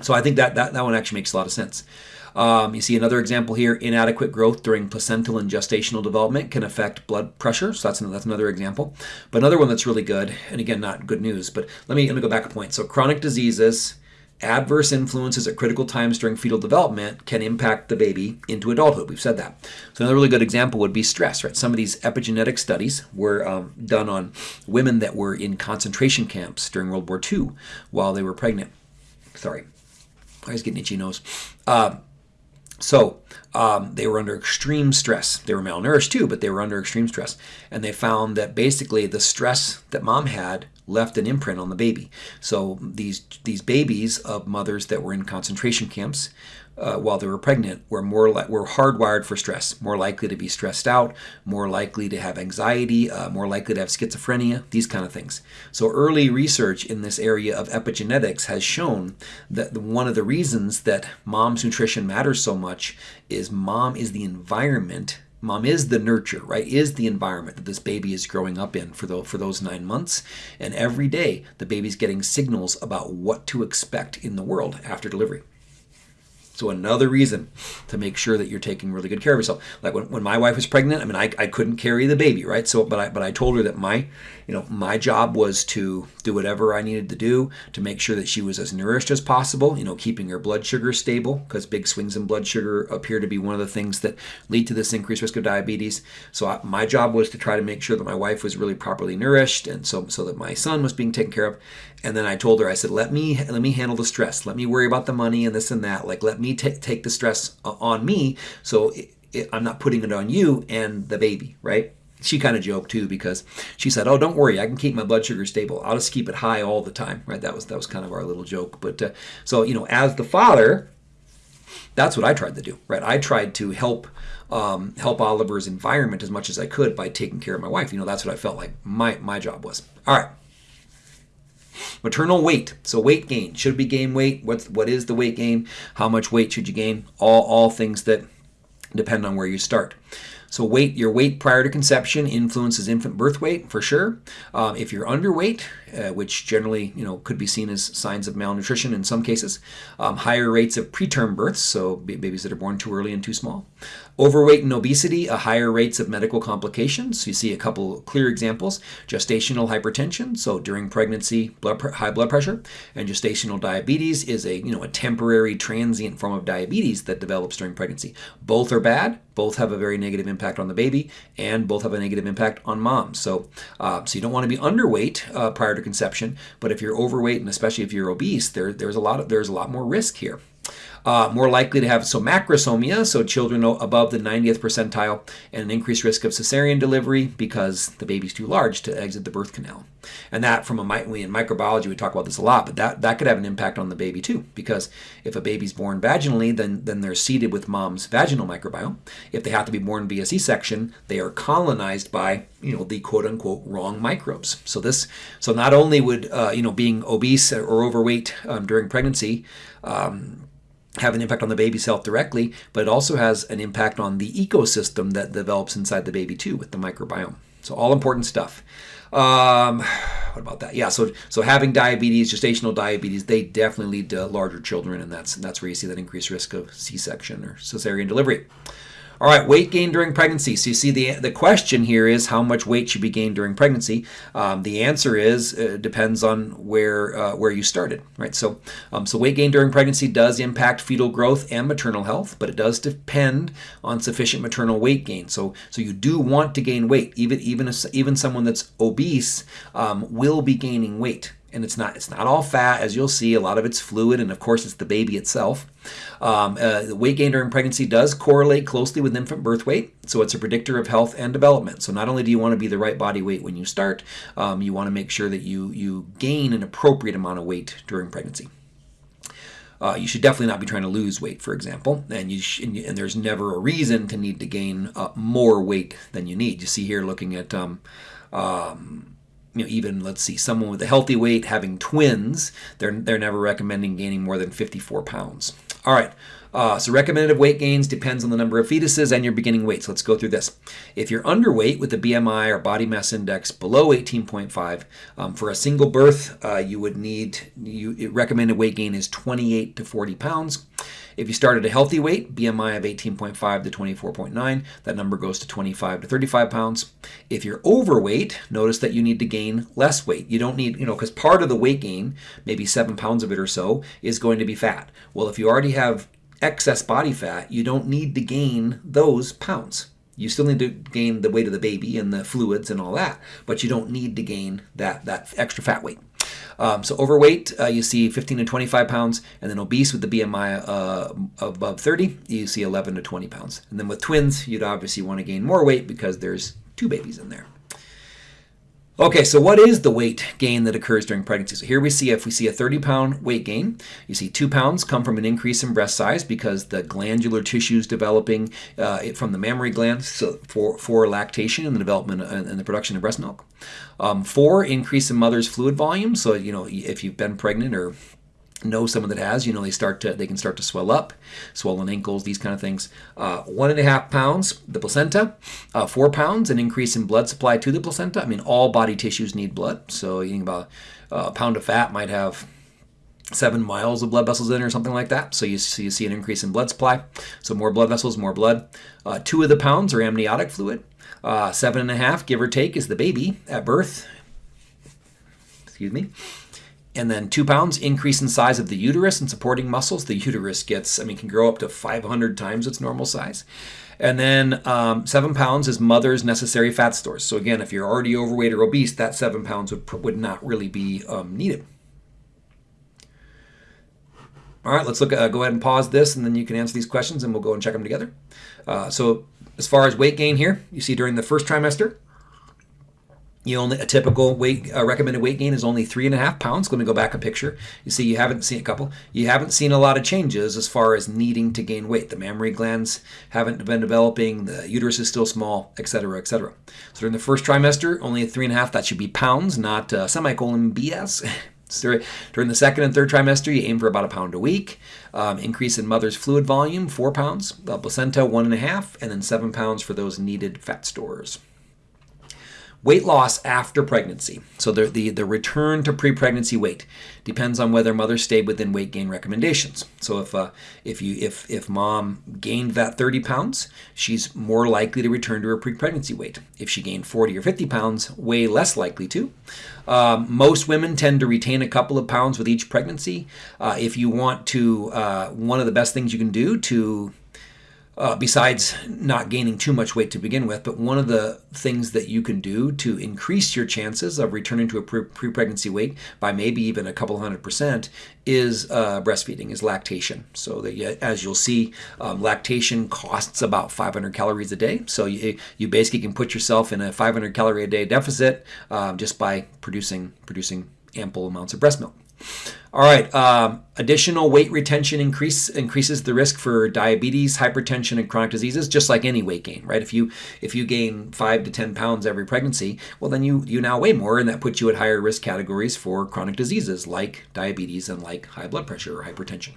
So I think that, that, that one actually makes a lot of sense. Um, you see another example here, inadequate growth during placental and gestational development can affect blood pressure. So that's, that's another example. But another one that's really good, and again, not good news, but let me, let me go back a point. So chronic diseases, adverse influences at critical times during fetal development can impact the baby into adulthood. We've said that. So another really good example would be stress, right? Some of these epigenetic studies were um, done on women that were in concentration camps during World War II while they were pregnant. Sorry, I was getting itchy nose. Uh, so um, they were under extreme stress. They were malnourished too, but they were under extreme stress. And they found that basically the stress that mom had left an imprint on the baby. So these these babies of mothers that were in concentration camps uh, while they were pregnant were more li- were hardwired for stress, more likely to be stressed out, more likely to have anxiety, uh, more likely to have schizophrenia, these kind of things. So early research in this area of epigenetics has shown that one of the reasons that mom's nutrition matters so much is mom is the environment mom is the nurture right is the environment that this baby is growing up in for, the, for those nine months and every day the baby's getting signals about what to expect in the world after delivery so another reason to make sure that you're taking really good care of yourself. Like when, when my wife was pregnant, I mean, I, I couldn't carry the baby, right? So, but I, but I told her that my, you know, my job was to do whatever I needed to do to make sure that she was as nourished as possible, you know, keeping her blood sugar stable because big swings in blood sugar appear to be one of the things that lead to this increased risk of diabetes. So I, my job was to try to make sure that my wife was really properly nourished and so, so that my son was being taken care of. And then I told her, I said, let me, let me handle the stress. Let me worry about the money and this and that. Like, let me take take the stress on me so it, it, I'm not putting it on you and the baby, right? She kind of joked too because she said, "Oh, don't worry, I can keep my blood sugar stable. I'll just keep it high all the time." Right? That was that was kind of our little joke. But uh, so you know, as the father, that's what I tried to do. Right? I tried to help um, help Oliver's environment as much as I could by taking care of my wife. You know, that's what I felt like my my job was. All right. Maternal weight. So weight gain. Should be gain weight. What's what is the weight gain? How much weight should you gain? All all things that depend on where you start. So weight, your weight prior to conception influences infant birth weight for sure. Um, if you're underweight, uh, which generally you know could be seen as signs of malnutrition in some cases, um, higher rates of preterm births, so babies that are born too early and too small. Overweight and obesity, a higher rates of medical complications. You see a couple clear examples: gestational hypertension, so during pregnancy, blood high blood pressure, and gestational diabetes is a you know a temporary transient form of diabetes that develops during pregnancy. Both are bad. Both have a very negative impact on the baby, and both have a negative impact on mom. So, uh, so you don't want to be underweight uh, prior to conception, but if you're overweight and especially if you're obese, there, there's a lot of there's a lot more risk here. Uh, more likely to have so macrosomia, so children above the 90th percentile, and an increased risk of cesarean delivery because the baby's too large to exit the birth canal. And that, from a we in microbiology, we talk about this a lot, but that, that could have an impact on the baby too, because if a baby's born vaginally, then then they're seeded with mom's vaginal microbiome. If they have to be born via C-section, they are colonized by you know the quote unquote wrong microbes. So this, so not only would uh, you know being obese or overweight um, during pregnancy. Um, have an impact on the baby's health directly, but it also has an impact on the ecosystem that develops inside the baby too with the microbiome. So all important stuff. Um, what about that? Yeah, so so having diabetes, gestational diabetes, they definitely lead to larger children, and that's that's where you see that increased risk of C-section or cesarean delivery. All right, weight gain during pregnancy. So you see the the question here is how much weight should be gained during pregnancy. Um, the answer is uh, depends on where uh, where you started, right? So um, so weight gain during pregnancy does impact fetal growth and maternal health, but it does depend on sufficient maternal weight gain. So so you do want to gain weight, even even even someone that's obese um, will be gaining weight and it's not it's not all fat as you'll see a lot of it's fluid and of course it's the baby itself. Um, uh, the weight gain during pregnancy does correlate closely with infant birth weight so it's a predictor of health and development. So not only do you want to be the right body weight when you start um, you want to make sure that you you gain an appropriate amount of weight during pregnancy. Uh, you should definitely not be trying to lose weight, for example, and you sh- and, and, there's never a reason to need to gain uh, more weight than you need. You see here, looking at um, um, you know, even let's see, someone with a healthy weight having twins, they're they're never recommending gaining more than 54 pounds. All right, Uh, so recommended weight gains depends on the number of fetuses and your beginning weight. So let's go through this. If you're underweight with a BMI or body mass index below 18.5, um, for a single birth, uh, you would need, you, recommended weight gain is 28 to 40 pounds. If you start at a healthy weight, BMI of 18.5 to 24.9, that number goes to 25 to 35 pounds. If you're overweight, notice that you need to gain less weight. You don't need, you know, because part of the weight gain, maybe seven pounds of it or so, is going to be fat. Well, if you already have excess body fat, you don't need to gain those pounds. You still need to gain the weight of the baby and the fluids and all that, but you don't need to gain that, that extra fat weight. Um, so overweight, uh, you see 15 to 25 pounds, and then obese with the BMI uh, above 30, you see 11 to 20 pounds. And then with twins, you'd obviously want to gain more weight because there's two babies in there. Okay, so what is the weight gain that occurs during pregnancy? So here we see if we see a 30 pound weight gain, you see two pounds come from an increase in breast size because the glandular tissues developing uh, from the mammary glands so for, for lactation and the development and the production of breast milk. Um, four, increase in mother's fluid volume. So, you know, if you've been pregnant or know someone that has, you know, they start to they can start to swell up, swollen ankles, these kind of things. Uh, one and a half pounds, the placenta. Uh, four pounds, an increase in blood supply to the placenta. I mean, all body tissues need blood. So eating about uh, a pound of fat might have seven miles of blood vessels in or something like that. So you, so you see an increase in blood supply. So more blood vessels, more blood. Uh, two of the pounds are amniotic fluid. Uh, seven and a half, give or take, is the baby at birth. Excuse me and then two pounds increase in size of the uterus and supporting muscles. The uterus gets, I mean, can grow up to 500 times its normal size. And then um, seven pounds is mother's necessary fat stores. So again, if you're already overweight or obese, that seven pounds would, would not really be um, needed. All right, let's look. Uh, go ahead and pause this, and then you can answer these questions, and we'll go and check them together. Uh, so, as far as weight gain here, you see during the first trimester, you only a typical weight uh, recommended weight gain is only three and a half pounds. Let me go back a picture. You see, you haven't seen a couple. You haven't seen a lot of changes as far as needing to gain weight. The mammary glands haven't been developing. The uterus is still small, etc., etc. So during the first trimester, only three and a half. That should be pounds, not uh, semicolon BS. During the second and third trimester, you aim for about a pound a week. Um, increase in mother's fluid volume, four pounds. The placenta, one and a half, and then seven pounds for those needed fat stores. Weight loss after pregnancy. So the, the, the return to pre-pregnancy weight depends on whether mother stayed within weight gain recommendations. So if uh, if you if if mom gained that 30 pounds, she's more likely to return to her pre-pregnancy weight. If she gained 40 or 50 pounds, way less likely to. Um, most women tend to retain a couple of pounds with each pregnancy. Uh, if you want to, uh, one of the best things you can do to uh, besides not gaining too much weight to begin with, but one of the things that you can do to increase your chances of returning to a pre pregnancy weight by maybe even a couple hundred percent is uh, breastfeeding, is lactation. So that as you'll see, um, lactation costs about 500 calories a day. So you, you basically can put yourself in a 500 calorie a day deficit um, just by producing producing ample amounts of breast milk. All right, um, additional weight retention increase increases the risk for diabetes, hypertension, and chronic diseases, just like any weight gain, right? If you if you gain five to ten pounds every pregnancy, well then you you now weigh more, and that puts you at higher risk categories for chronic diseases like diabetes and like high blood pressure or hypertension.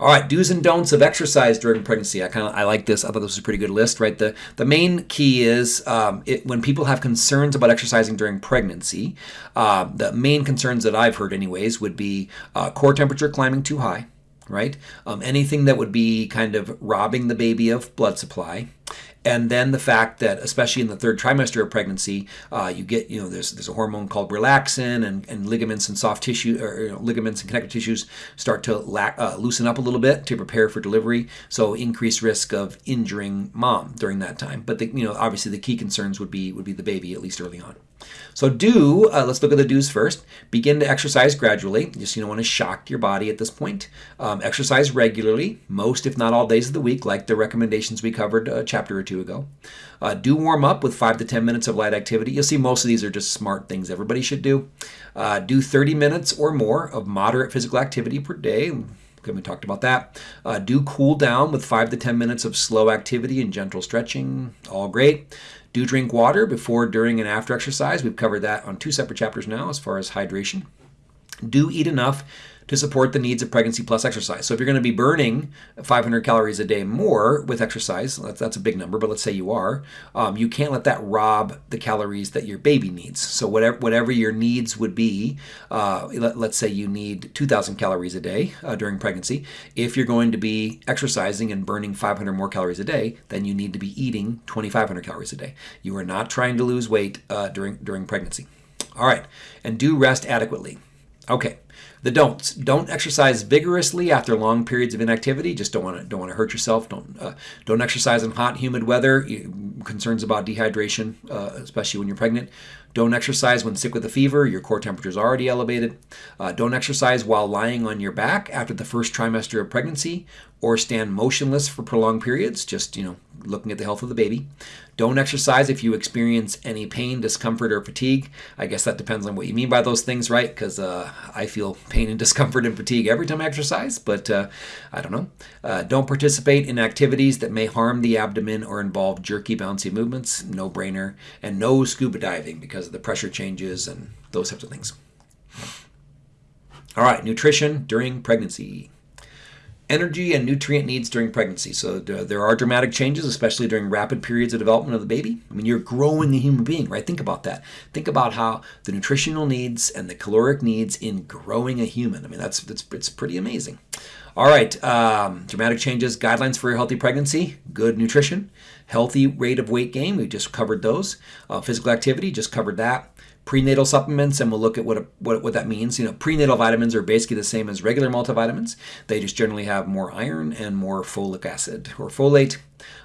All right, do's and don'ts of exercise during pregnancy. I kind of I like this. I thought this was a pretty good list, right? The the main key is um, it, when people have concerns about exercising during pregnancy. Uh, the main concerns that I've heard, anyways, would be uh, core temperature climbing too high, right? Um, anything that would be kind of robbing the baby of blood supply and then the fact that especially in the third trimester of pregnancy uh, you get you know there's there's a hormone called relaxin and, and ligaments and soft tissue or you know, ligaments and connective tissues start to la- uh, loosen up a little bit to prepare for delivery. So increased risk of injuring mom during that time. But the, you know obviously the key concerns would be would be the baby at least early on so do, uh, let's look at the do's first. Begin to exercise gradually. Just you don't want to shock your body at this point. Um, exercise regularly, most if not all days of the week, like the recommendations we covered a chapter or two ago. Uh, do warm up with 5 to 10 minutes of light activity. You'll see most of these are just smart things everybody should do. Uh, do 30 minutes or more of moderate physical activity per day. Okay, we talked about that. Uh, do cool down with 5 to 10 minutes of slow activity and gentle stretching. All great. Do drink water before, during, and after exercise. We've covered that on two separate chapters now as far as hydration. Do eat enough to support the needs of pregnancy plus exercise. So if you're going to be burning 500 calories a day more with exercise, that's, a big number, but let's say you are, um, you can't let that rob the calories that your baby needs. So whatever whatever your needs would be, uh, let, us say you need 2,000 calories a day uh, during pregnancy. If you're going to be exercising and burning 500 more calories a day, then you need to be eating 2,500 calories a day. You are not trying to lose weight uh, during during pregnancy. All right, and do rest adequately. Okay, the don'ts. Don't exercise vigorously after long periods of inactivity. Just don't want to don't want to hurt yourself. Don't uh, don't exercise in hot, humid weather. Concerns about dehydration, uh, especially when you're pregnant. Don't exercise when sick with a fever. Your core temperature is already elevated. Uh, don't exercise while lying on your back after the first trimester of pregnancy, or stand motionless for prolonged periods. Just you know, looking at the health of the baby. Don't exercise if you experience any pain, discomfort, or fatigue. I guess that depends on what you mean by those things, right? Because uh, I feel pain and discomfort and fatigue every time I exercise, but uh, I don't know. Uh, don't participate in activities that may harm the abdomen or involve jerky, bouncy movements. No brainer. And no scuba diving because of the pressure changes and those types of things. All right, nutrition during pregnancy energy and nutrient needs during pregnancy. So there are dramatic changes, especially during rapid periods of development of the baby. I mean, you're growing a human being, right? Think about that. Think about how the nutritional needs and the caloric needs in growing a human. I mean, that's, that's it's pretty amazing. All right, um, dramatic changes, guidelines for a healthy pregnancy, good nutrition, healthy rate of weight gain, we just covered those. Uh, physical activity, just covered that prenatal supplements, and we'll look at what, what, what that means. You know, prenatal vitamins are basically the same as regular multivitamins. They just generally have more iron and more folic acid or folate.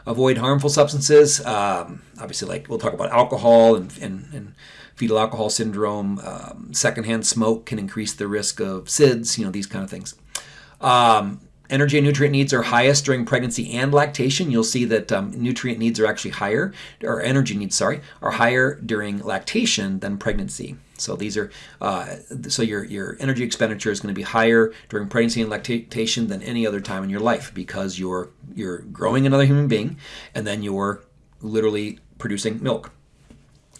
Avoid harmful substances. Um, obviously, like we'll talk about alcohol and, and, and fetal alcohol syndrome. Um, secondhand smoke can increase the risk of SIDS. You know, these kind of things. Um, energy and nutrient needs are highest during pregnancy and lactation. You'll see that um, nutrient needs are actually higher, or energy needs, sorry, are higher during lactation than pregnancy. So these are uh, so your your energy expenditure is going to be higher during pregnancy and lactation than any other time in your life because you're you're growing another human being, and then you're literally producing milk.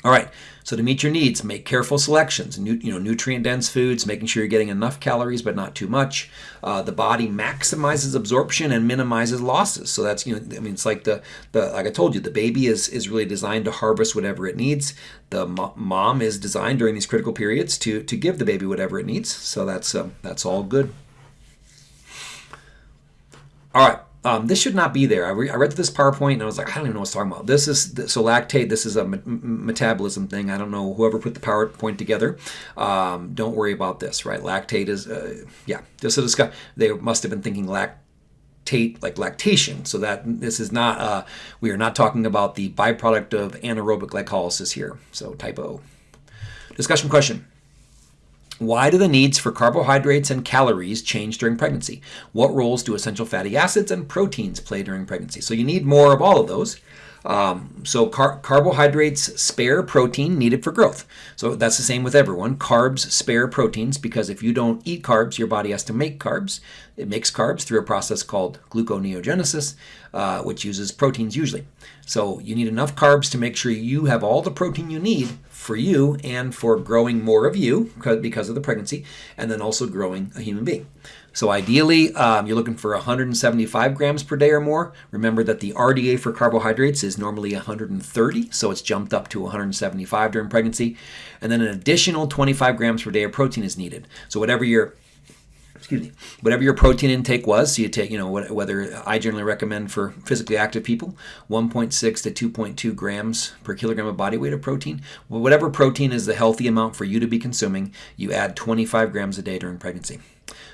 All right, so to meet your needs, make careful selections. you know, nutrient-dense foods, making sure you're getting enough calories but not too much. Uh, the body maximizes absorption and minimizes losses. So that's you know, I mean, it's like the the like I told you, the baby is is really designed to harvest whatever it needs. The mo mom is designed during these critical periods to to give the baby whatever it needs. So that's uh, that's all good. All right. Um, this should not be there. I, re I, read this PowerPoint and I was like, I don't even know what it's talking about. This is so lactate. This is a metabolism thing. I don't know whoever put the PowerPoint together. Um, don't worry about this, right? Lactate is, uh, yeah, just a discuss. They must have been thinking lactate like lactation. So that this is not. Uh, we are not talking about the byproduct of anaerobic glycolysis here. So typo. Discussion question. Why do the needs for carbohydrates and calories change during pregnancy? What roles do essential fatty acids and proteins play during pregnancy? So you need more of all of those. Um, so car carbohydrates spare protein needed for growth. So that's the same with everyone. Carbs spare proteins because if you don't eat carbs, your body has to make carbs. It makes carbs through a process called gluconeogenesis, uh, which uses proteins usually. So you need enough carbs to make sure you have all the protein you need for you and for growing more of you because of the pregnancy, and then also growing a human being. So ideally, um, you're looking for 175 grams per day or more. Remember that the RDA for carbohydrates is normally 130, so it's jumped up to 175 during pregnancy. And then an additional 25 grams per day of protein is needed. So whatever your excuse me, whatever your protein intake was, so you take, you know, whether I generally recommend for physically active people, 1.6 to 2.2 grams per kilogram of body weight of protein. Whatever protein is the healthy amount for you to be consuming, you add 25 grams a day during pregnancy.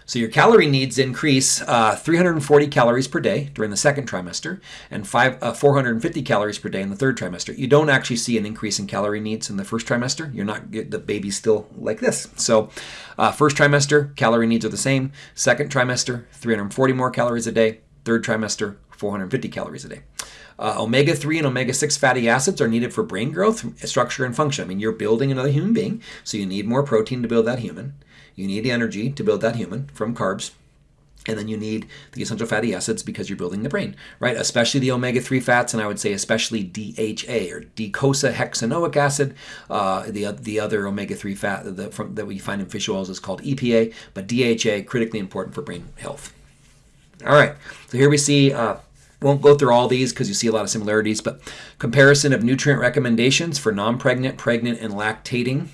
So your calorie needs increase uh, 340 calories per day during the second trimester and five, uh, 450 calories per day in the third trimester. You don't actually see an increase in calorie needs in the first trimester. You're not the baby's still like this. So uh, first trimester calorie needs are the same. Second trimester 340 more calories a day. Third trimester 450 calories a day. Uh, omega-3 and omega-6 fatty acids are needed for brain growth, structure, and function. I mean, you're building another human being, so you need more protein to build that human. You need energy to build that human from carbs. and then you need the essential fatty acids because you're building the brain, right? Especially the omega-3 fats, and I would say especially DHA or docosahexaenoic acid. Uh, the the other omega-3 fat that, from, that we find in fish oils is called EPA, but DHA critically important for brain health. All right, so here we see. Uh, won't go through all these because you see a lot of similarities, but comparison of nutrient recommendations for non-pregnant, pregnant, and lactating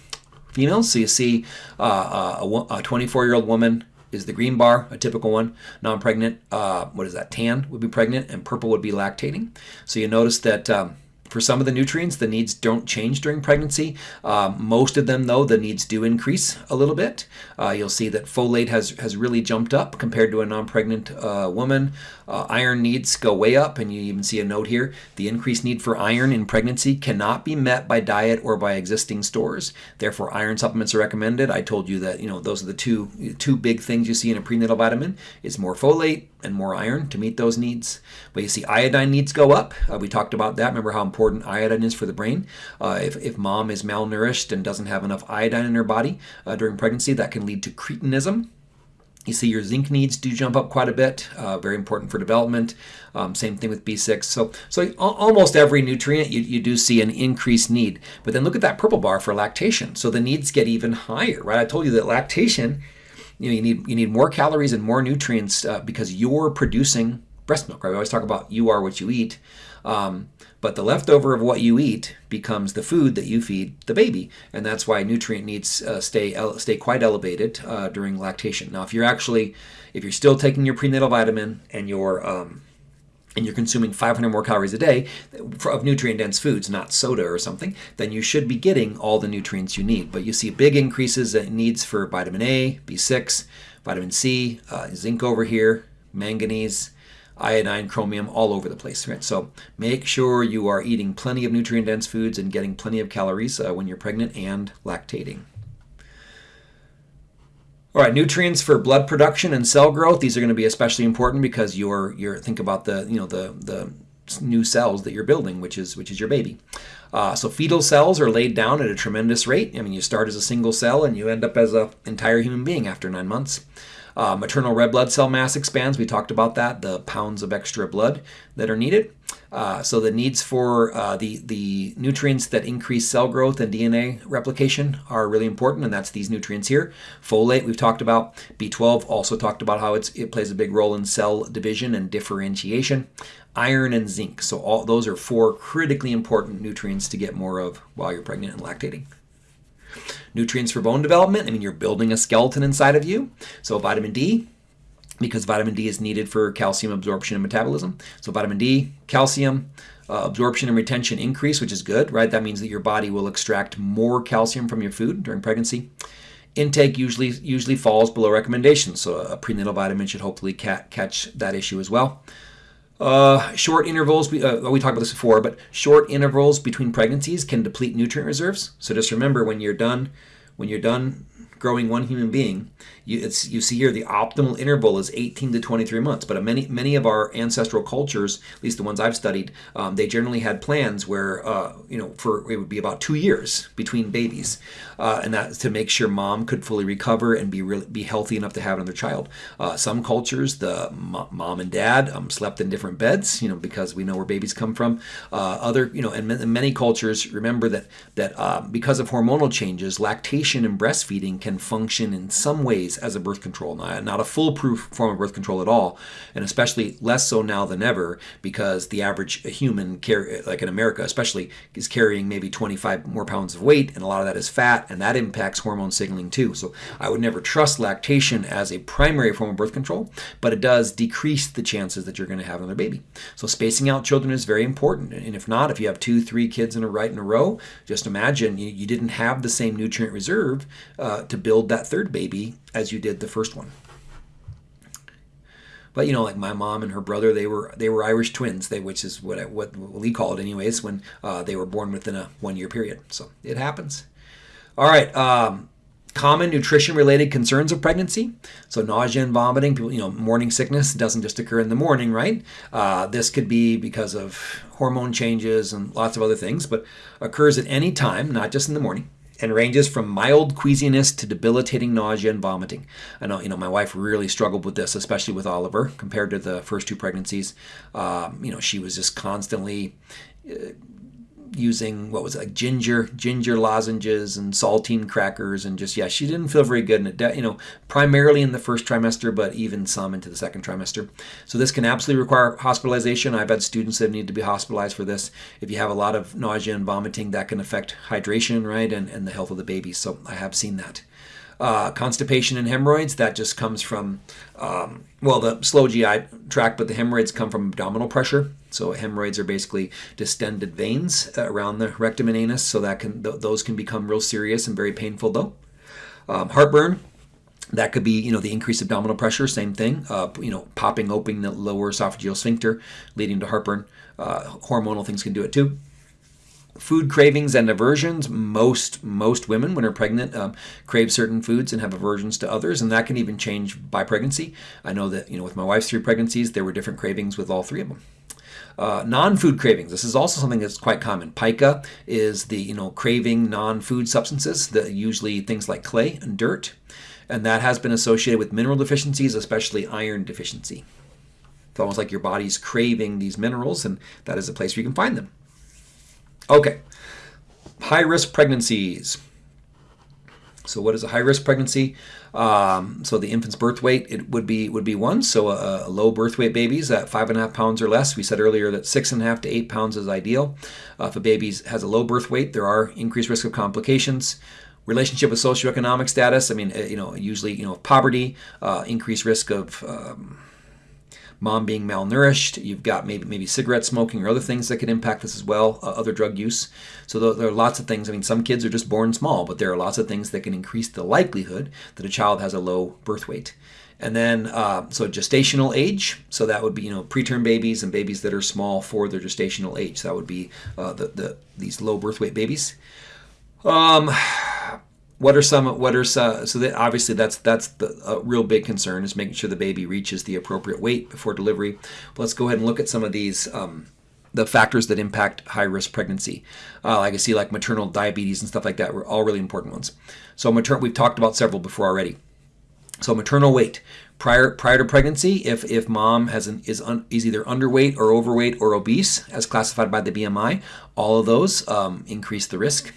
females. So you see uh, a 24-year-old woman is the green bar, a typical one. Non-pregnant, uh, what is that? Tan would be pregnant, and purple would be lactating. So you notice that um, for some of the nutrients, the needs don't change during pregnancy. Um, most of them, though, the needs do increase a little bit. Uh, you'll see that folate has, has really jumped up compared to a non-pregnant uh, woman. Uh, iron needs go way up, and you even see a note here. The increased need for iron in pregnancy cannot be met by diet or by existing stores. Therefore, iron supplements are recommended. I told you that you know those are the two two big things you see in a prenatal vitamin. It's more folate and more iron to meet those needs. But you see iodine needs go up. Uh, we talked about that. Remember how important iodine is for the brain? Uh, if, if mom is malnourished and doesn't have enough iodine in her body uh, during pregnancy, that can lead to cretinism you see your zinc needs do jump up quite a bit, uh, very important for development. Um, same thing with B6. So, so almost every nutrient you, you do see an increased need. But then look at that purple bar for lactation. So the needs get even higher, right? I told you that lactation, you know, you need you need more calories and more nutrients uh, because you're producing breast milk, right? We always talk about you are what you eat. Um, but the leftover of what you eat becomes the food that you feed the baby, and that's why nutrient needs uh, stay stay quite elevated uh, during lactation. Now, if you're actually if you're still taking your prenatal vitamin and you're um, and you're consuming 500 more calories a day of nutrient dense foods, not soda or something, then you should be getting all the nutrients you need. But you see big increases in needs for vitamin A, B6, vitamin C, uh, zinc over here, manganese, iodine, chromium, all over the place. Right? So make sure you are eating plenty of nutrient-dense foods and getting plenty of calories uh, when you're pregnant and lactating. All right, nutrients for blood production and cell growth. These are going to be especially important because you're you're think about the you know the the new cells that you're building, which is which is your baby. Uh, so fetal cells are laid down at a tremendous rate. I mean, you start as a single cell and you end up as an entire human being after nine months. Uh, maternal red blood cell mass expands. We talked about that, the pounds of extra blood that are needed. Uh, so the needs for uh, the, the nutrients that increase cell growth and DNA replication are really important, and that's these nutrients here. Folate, we've talked about. B12, also talked about how it plays a big role in cell division and differentiation. Iron and zinc, so all those are four critically important nutrients to get more of while you're pregnant and lactating. Nutrients for bone development, I mean, you're building a skeleton inside of you. So vitamin D, because vitamin D is needed for calcium absorption and metabolism. So vitamin D, calcium, uh, absorption and retention increase, which is good, right? That means that your body will extract more calcium from your food during pregnancy. Intake usually usually falls below recommendations, so a prenatal vitamin should hopefully ca catch that issue as well. Uh, short intervals, uh, we talked about this before, but short intervals between pregnancies can deplete nutrient reserves. So just remember when you're done, when you're done growing one human being, you, it's, you see here the optimal interval is 18 to 23 months. But many many of our ancestral cultures, at least the ones I've studied, um, they generally had plans where uh, you know for it would be about two years between babies, uh, and that's to make sure mom could fully recover and be really be healthy enough to have another child. Uh, some cultures, the mom and dad um, slept in different beds, you know, because we know where babies come from. Uh, other you know, and in many cultures, remember that that uh, because of hormonal changes, lactation and breastfeeding can function in some ways as a birth control, not, not a foolproof form of birth control at all, and especially less so now than ever because the average human, like in America especially, is carrying maybe 25 more pounds of weight, and a lot of that is fat, and that impacts hormone signaling too. So I would never trust lactation as a primary form of birth control, but it does decrease the chances that you're going to have another baby. So spacing out children is very important, and if not, if you have two, three kids in a right in a row, just imagine you, you didn't have the same nutrient reserve uh, to build that third baby as you did the first one. But you know, like my mom and her brother, they were they were Irish twins, they which is what what we call it anyways when uh, they were born within a one year period. So it happens. All right. Um, common nutrition related concerns of pregnancy. So nausea and vomiting, people, you know, morning sickness doesn't just occur in the morning, right? Uh, this could be because of hormone changes and lots of other things, but occurs at any time, not just in the morning. And ranges from mild queasiness to debilitating nausea and vomiting. I know, you know, my wife really struggled with this, especially with Oliver, compared to the first two pregnancies. Um, you know, she was just constantly uh, using what was it, like ginger ginger lozenges and saltine crackers and just yeah she didn't feel very good. And it you know primarily in the first trimester but even some into the second trimester. So this can absolutely require hospitalization. I've had students that need to be hospitalized for this if you have a lot of nausea and vomiting that can affect hydration right and, and the health of the baby. So i have seen that. Uh, constipation and hemorrhoids that just comes from um, well the slow gi tract but the hemorrhoids come from abdominal pressure so hemorrhoids are basically distended veins around the rectum and anus, so that can th- those can become real serious and very painful though. Um, heartburn, that could be, you know, the increased abdominal pressure, same thing, uh, you know, popping open the lower esophageal sphincter, leading to heartburn. Uh, hormonal things can do it too. Food cravings and aversions. Most most women, when they're pregnant, um, crave certain foods and have aversions to others, and that can even change by pregnancy. I know that you know with my wife's three pregnancies, there were different cravings with all three of them. Uh, non-food cravings. This is also something that's quite common. Pica is the you know craving non-food substances, that usually things like clay and dirt, and that has been associated with mineral deficiencies, especially iron deficiency. It's almost like your body's craving these minerals, and that is a place where you can find them. Okay, high-risk pregnancies. So what is a high-risk pregnancy? Um, so the infant's birth weight it would be would be one. So a, a, low birth weight babies at five and a half pounds or less. We said earlier that six and a half to eight pounds is ideal. Uh, if a baby has a low birth weight, there are increased risk of complications relationship with socioeconomic status. I mean, uh, you know, usually, you know, poverty, uh, increased risk of um, mom being malnourished. You've got maybe maybe cigarette smoking or other things that could impact this as well, uh, other drug use. So there are lots of things. I mean, some kids are just born small, but there are lots of things that can increase the likelihood that a child has a low birth weight. And then, uh, so gestational age, so that would be, you know, preterm babies and babies that are small for their gestational age. So that would be uh, the, the these low birth weight babies. Um, what are some what are some, so that obviously that's that's the a real big concern is making sure the baby reaches the appropriate weight before delivery. Let's go ahead and look at some of these um, the factors that impact high risk pregnancy. Uh, like i see like maternal diabetes and stuff like that were all really important ones. So maternal we've talked about several before already. So maternal weight prior prior to pregnancy if if mom has an is un, is either underweight or overweight or obese as classified by the bmi all of those um, increase the risk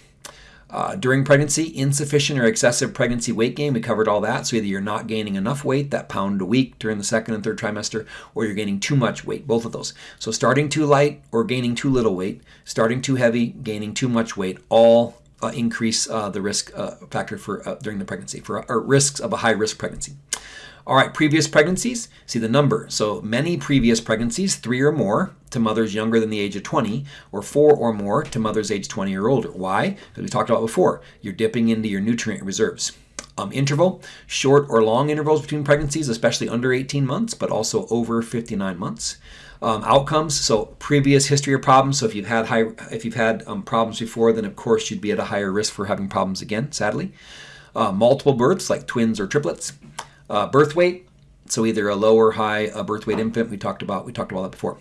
uh, during pregnancy, insufficient or excessive pregnancy weight gain, we covered all that. So either you're not gaining enough weight, that pound a week during the second and third trimester, or you're gaining too much weight, both of those. So starting too light or gaining too little weight, starting too heavy, gaining too much weight, all uh, increase uh, the risk uh, factor for uh, during the pregnancy, for or risks of a high risk pregnancy. All right, previous pregnancies, see the number. So many previous pregnancies, three or more, to mothers younger than the age of 20, or four or more to mothers age 20 or older. Why? Because we talked about before, you're dipping into your nutrient reserves. Um, interval, short or long intervals between pregnancies, especially under 18 months, but also over 59 months. Um, outcomes, so previous history of problems. So if you've had high, if you've had um, problems before, then of course you'd be at a higher risk for having problems again. Sadly, uh, multiple births like twins or triplets. Uh, birth weight, so either a low or high uh, birth weight infant. We talked about we talked about that before.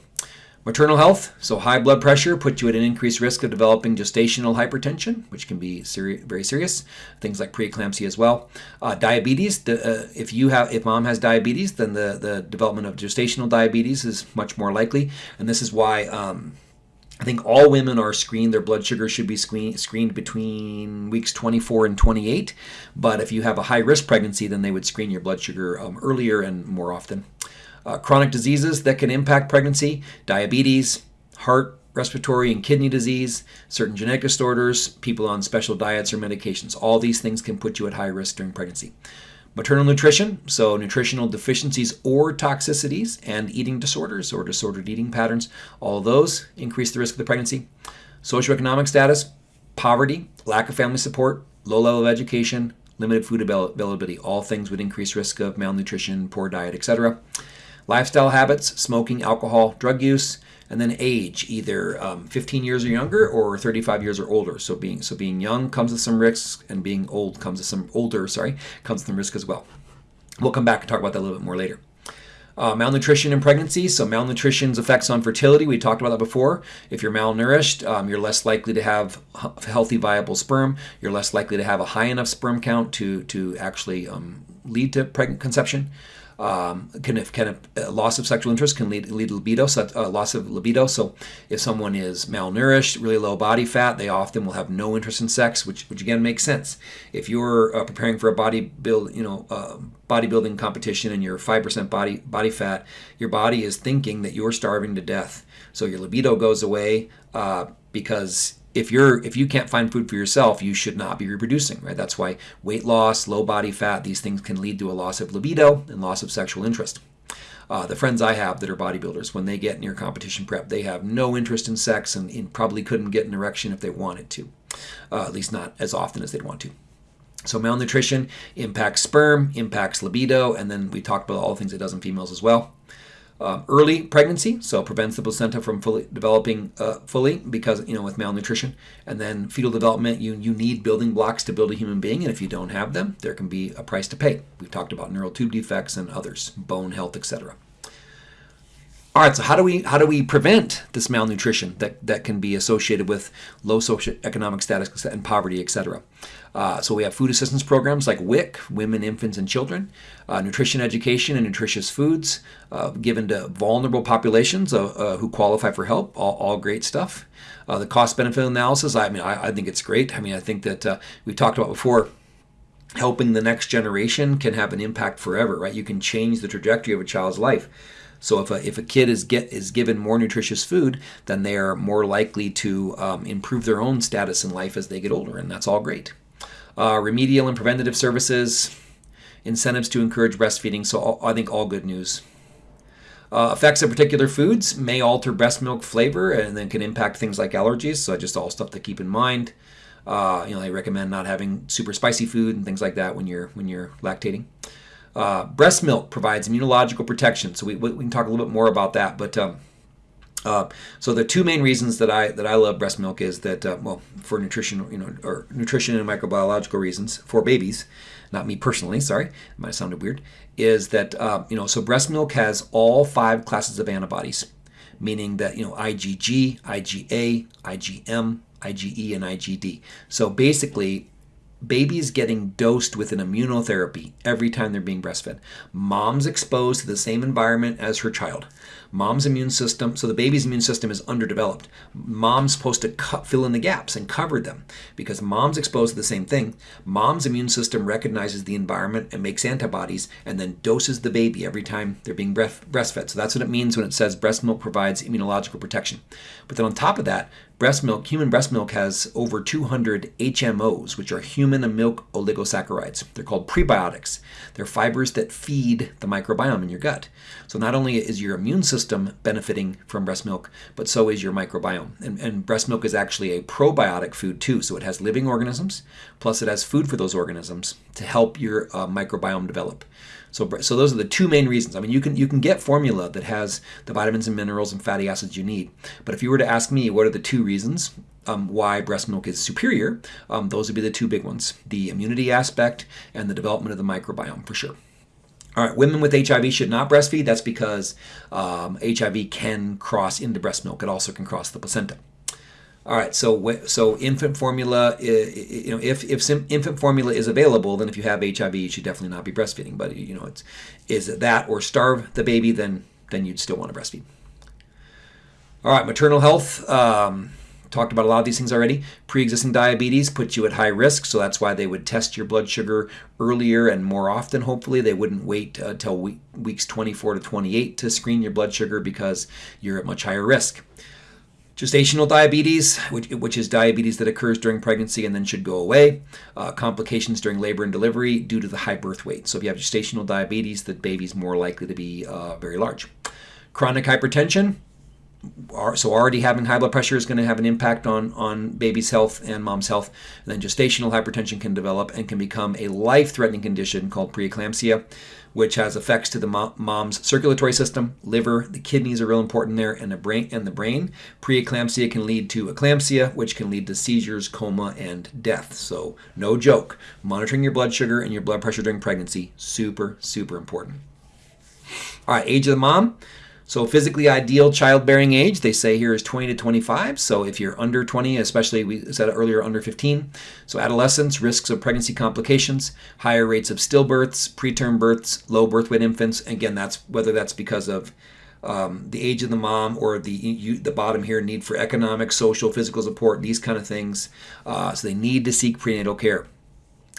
Maternal health, so high blood pressure puts you at an increased risk of developing gestational hypertension, which can be seri- very serious. Things like preeclampsia as well. Uh, diabetes, the, uh, if you have, if mom has diabetes, then the the development of gestational diabetes is much more likely, and this is why. Um, I think all women are screened. Their blood sugar should be screen, screened between weeks 24 and 28. But if you have a high risk pregnancy, then they would screen your blood sugar um, earlier and more often. Uh, chronic diseases that can impact pregnancy diabetes, heart, respiratory, and kidney disease, certain genetic disorders, people on special diets or medications. All these things can put you at high risk during pregnancy. Maternal nutrition, so nutritional deficiencies or toxicities, and eating disorders or disordered eating patterns, all those increase the risk of the pregnancy. Socioeconomic status, poverty, lack of family support, low level of education, limited food availability, all things would increase risk of malnutrition, poor diet, etc. Lifestyle habits, smoking, alcohol, drug use, and then age, either um, 15 years or younger or 35 years or older. So being so being young comes with some risks, and being old comes with some older, sorry, comes with some risk as well. We'll come back and talk about that a little bit more later. Uh, malnutrition in pregnancy. So malnutrition's effects on fertility. We talked about that before. If you're malnourished, um, you're less likely to have healthy, viable sperm. You're less likely to have a high enough sperm count to to actually um, lead to pregnant conception. Um, can can a, loss of sexual interest can lead lead libido, so, uh, loss of libido. So if someone is malnourished, really low body fat, they often will have no interest in sex, which which again makes sense. If you're uh, preparing for a body build, you know, uh, bodybuilding competition and you're five percent body body fat, your body is thinking that you're starving to death. So your libido goes away uh, because if you're if you can't find food for yourself, you should not be reproducing, right? That's why weight loss, low body fat, these things can lead to a loss of libido and loss of sexual interest. Uh, the friends I have that are bodybuilders, when they get near competition prep, they have no interest in sex and, and probably couldn't get an erection if they wanted to, uh, at least not as often as they'd want to. So malnutrition impacts sperm, impacts libido, and then we talked about all the things it does in females as well. Um, early pregnancy, so prevents the placenta from fully developing uh, fully because you know with malnutrition, and then fetal development. You you need building blocks to build a human being, and if you don't have them, there can be a price to pay. We've talked about neural tube defects and others, bone health, etc. All right, so how do we how do we prevent this malnutrition that, that can be associated with low socioeconomic status and poverty, etc. Uh, so we have food assistance programs like WIC, Women, Infants, and Children, uh, nutrition education and nutritious foods uh, given to vulnerable populations uh, uh, who qualify for help. All, all great stuff. Uh, the cost benefit analysis. I mean, I, I, think it's great. I mean, I think that we talked about before helping the next generation can have an impact forever, right? You can change the trajectory of a child's life. So if a, if a kid is get is given more nutritious food, then they are more likely to um, improve their own status in life as they get older, and that's all great. Uh, remedial and preventative services, incentives to encourage breastfeeding. So all, I think all good news. Uh, effects of particular foods may alter breast milk flavor and then can impact things like allergies. So just all stuff to keep in mind. Uh, you know, I recommend not having super spicy food and things like that when you're when you're lactating. Uh, breast milk provides immunological protection, so we, we can talk a little bit more about that. But um, uh, so the two main reasons that I that I love breast milk is that uh, well for nutrition you know or nutrition and microbiological reasons for babies, not me personally. Sorry, it might have sounded weird. Is that uh, you know so breast milk has all five classes of antibodies, meaning that you know IgG, IgA, IgM, IgE, and IgD. So basically babies getting dosed with an immunotherapy every time they're being breastfed. Mom's exposed to the same environment as her child mom's immune system, so the baby's immune system is underdeveloped. Mom's supposed to cut, fill in the gaps and cover them because mom's exposed to the same thing. Mom's immune system recognizes the environment and makes antibodies and then doses the baby every time they're being breastfed. So that's what it means when it says breast milk provides immunological protection. But then on top of that, breast milk, human breast milk has over 200 HMOs, which are human milk oligosaccharides. They're called prebiotics. They're fibers that feed the microbiome in your gut. So not only is your immune system benefiting from breast milk, but so is your microbiome. And, and breast milk is actually a probiotic food too. So it has living organisms, plus it has food for those organisms to help your uh, microbiome develop. So, so those are the two main reasons. I mean, you can you can get formula that has the vitamins and minerals and fatty acids you need. But if you were to ask me, what are the two reasons um, why breast milk is superior? Um, those would be the two big ones: the immunity aspect and the development of the microbiome, for sure. All right, women with HIV should not breastfeed. That's because um, HIV can cross into breast milk. It also can cross the placenta. All right, so so infant formula, you know, if if infant formula is available, then if you have HIV, you should definitely not be breastfeeding. But you know, it's is it that or starve the baby, then then you'd still want to breastfeed. All right, maternal health. Um, talked about a lot of these things already. Pre-existing diabetes puts you at high risk, so that's why they would test your blood sugar earlier and more often. Hopefully, they wouldn't wait until uh, week, weeks 24 to 28 to screen your blood sugar because you're at much higher risk. Gestational diabetes, which, which is diabetes that occurs during pregnancy and then should go away. Uh, complications during labor and delivery due to the high birth weight. So if you have gestational diabetes, the baby's more likely to be uh, very large. Chronic hypertension, so already having high blood pressure is going to have an impact on on baby's health and mom's health. And then gestational hypertension can develop and can become a life-threatening condition called preeclampsia which has effects to the mom's circulatory system, liver, the kidneys are real important there, and the brain. And the brain. Preeclampsia can lead to eclampsia, which can lead to seizures, coma, and death. So no joke. Monitoring your blood sugar and your blood pressure during pregnancy super super important. All right, age of the mom. So physically ideal childbearing age, they say here is 20 to 25. So if you're under 20, especially we said earlier under 15. So adolescence, risks of pregnancy complications, higher rates of stillbirths, preterm births, low birth weight infants. Again, that's whether that's because of um, the age of the mom or the you, the bottom here need for economic, social, physical support, these kind of things. Uh, so they need to seek prenatal care.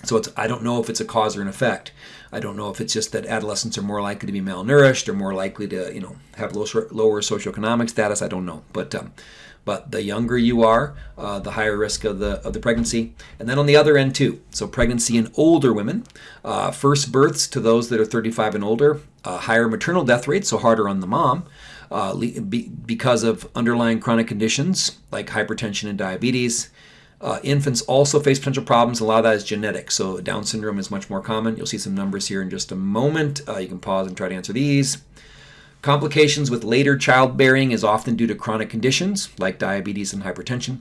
So it's I don't know if it's a cause or an effect. I don't know if it's just that adolescents are more likely to be malnourished or more likely to you know have low, lower socioeconomic status. I don't know, but um, but the younger you are, uh, the higher risk of the of the pregnancy. And then on the other end too, so pregnancy in older women, uh, first births to those that are 35 and older, uh, higher maternal death rates, so harder on the mom. Uh, because of underlying chronic conditions like hypertension and diabetes, uh, infants also face potential problems. A lot of that is genetic. So Down syndrome is much more common. You'll see some numbers here in just a moment. Uh, you can pause and try to answer these. Complications with later childbearing is often due to chronic conditions like diabetes and hypertension.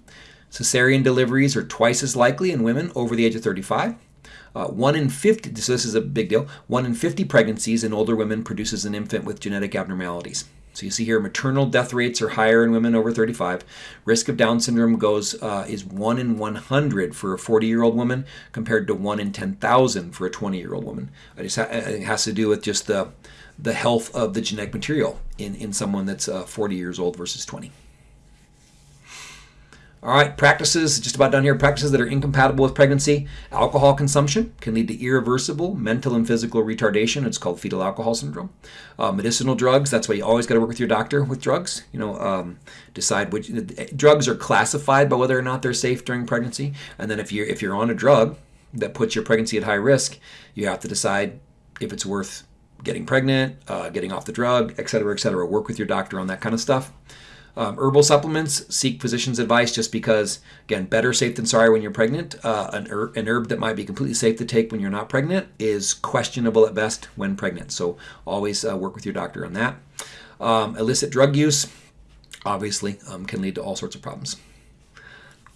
Cesarean deliveries are twice as likely in women over the age of 35. Uh, 1 in 50, so this is a big deal, 1 in 50 pregnancies in older women produces an infant with genetic abnormalities. So you see here, maternal death rates are higher in women over 35. Risk of Down syndrome goes uh, is one in 100 for a 40-year-old woman compared to one in 10,000 for a 20-year-old woman. It, ha- it has to do with just the the health of the genetic material in in someone that's uh, 40 years old versus 20. All right, practices, just about done here. Practices that are incompatible with pregnancy. Alcohol consumption can lead to irreversible mental and physical retardation. It's called fetal alcohol syndrome. Uh, medicinal drugs, that's why you always got to work with your doctor with drugs. You know, um, decide which drugs are classified by whether or not they're safe during pregnancy. And then if you're, if you're on a drug that puts your pregnancy at high risk, you have to decide if it's worth getting pregnant, uh, getting off the drug, et cetera, et cetera. Work with your doctor on that kind of stuff. Um, herbal supplements, seek physician's advice just because, again, better safe than sorry when you're pregnant. Uh, an, herb, an herb that might be completely safe to take when you're not pregnant is questionable at best when pregnant. So always uh, work with your doctor on that. Um, illicit drug use, obviously, um, can lead to all sorts of problems.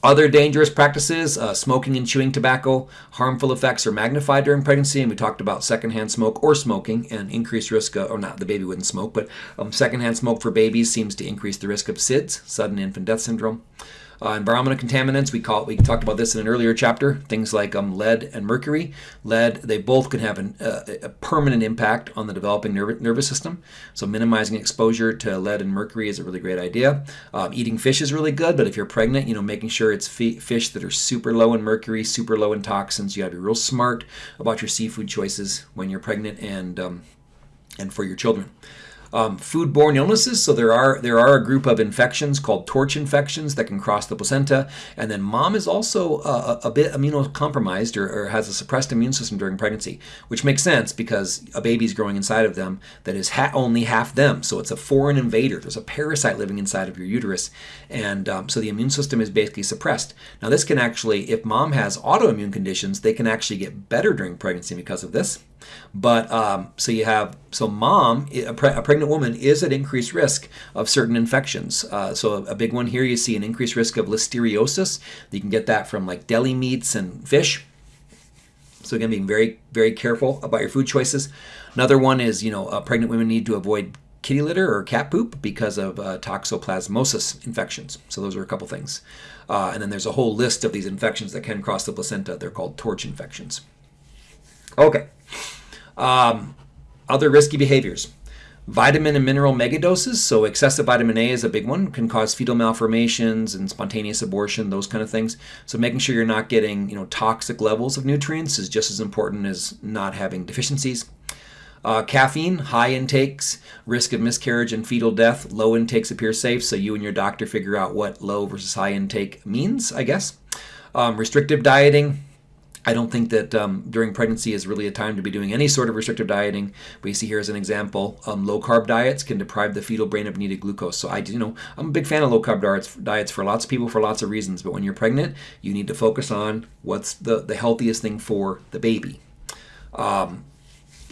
Other dangerous practices, uh, smoking and chewing tobacco, harmful effects are magnified during pregnancy, and we talked about secondhand smoke or smoking and increased risk, of, or not, the baby wouldn't smoke, but um, secondhand smoke for babies seems to increase the risk of SIDS, sudden infant death syndrome. Uh, environmental contaminants, we call we talked about this in an earlier chapter, things like um, lead and mercury. Lead, they both can have an, uh, a permanent impact on the developing nerv- nervous system. So minimizing exposure to lead and mercury is a really great idea. Um, eating fish is really good, but if you're pregnant, you know, making sure it's fish that are super low in mercury, super low in toxins. You got to be real smart about your seafood choices when you're pregnant and um, and for your children um, foodborne illnesses. So there are there are a group of infections called torch infections that can cross the placenta, and then mom is also uh, a, a bit immunocompromised or, or, has a suppressed immune system during pregnancy, which makes sense because a baby's growing inside of them that is ha- only half them. So it's a foreign invader. There's a parasite living inside of your uterus, and um, so the immune system is basically suppressed. Now this can actually, if mom has autoimmune conditions, they can actually get better during pregnancy because of this. But um, so you have so mom, a, pre- a, pregnant woman is at increased risk of certain infections. Uh, so a, big one here, you see an increased risk of listeriosis. You can get that from like deli meats and fish. So again, being very very careful about your food choices. Another one is you know uh, pregnant women need to avoid kitty litter or cat poop because of uh, toxoplasmosis infections. So those are a couple things. Uh, and then there's a whole list of these infections that can cross the placenta. They're called torch infections. Okay. Um, other risky behaviors. Vitamin and mineral megadoses, so excessive vitamin A is a big one, can cause fetal malformations and spontaneous abortion, those kind of things. So making sure you're not getting, you know, toxic levels of nutrients is just as important as not having deficiencies. Uh, caffeine, high intakes, risk of miscarriage and fetal death. Low intakes appear safe, so you and your doctor figure out what low versus high intake means, I guess. Um, restrictive dieting, I don't think that um, during pregnancy is really a time to be doing any sort of restrictive dieting. We see here as an example, um, low carb diets can deprive the fetal brain of needed glucose. So I, you know, I'm a big fan of low carb diets, diets for lots of people for lots of reasons. But when you're pregnant, you need to focus on what's the, the healthiest thing for the baby. Um,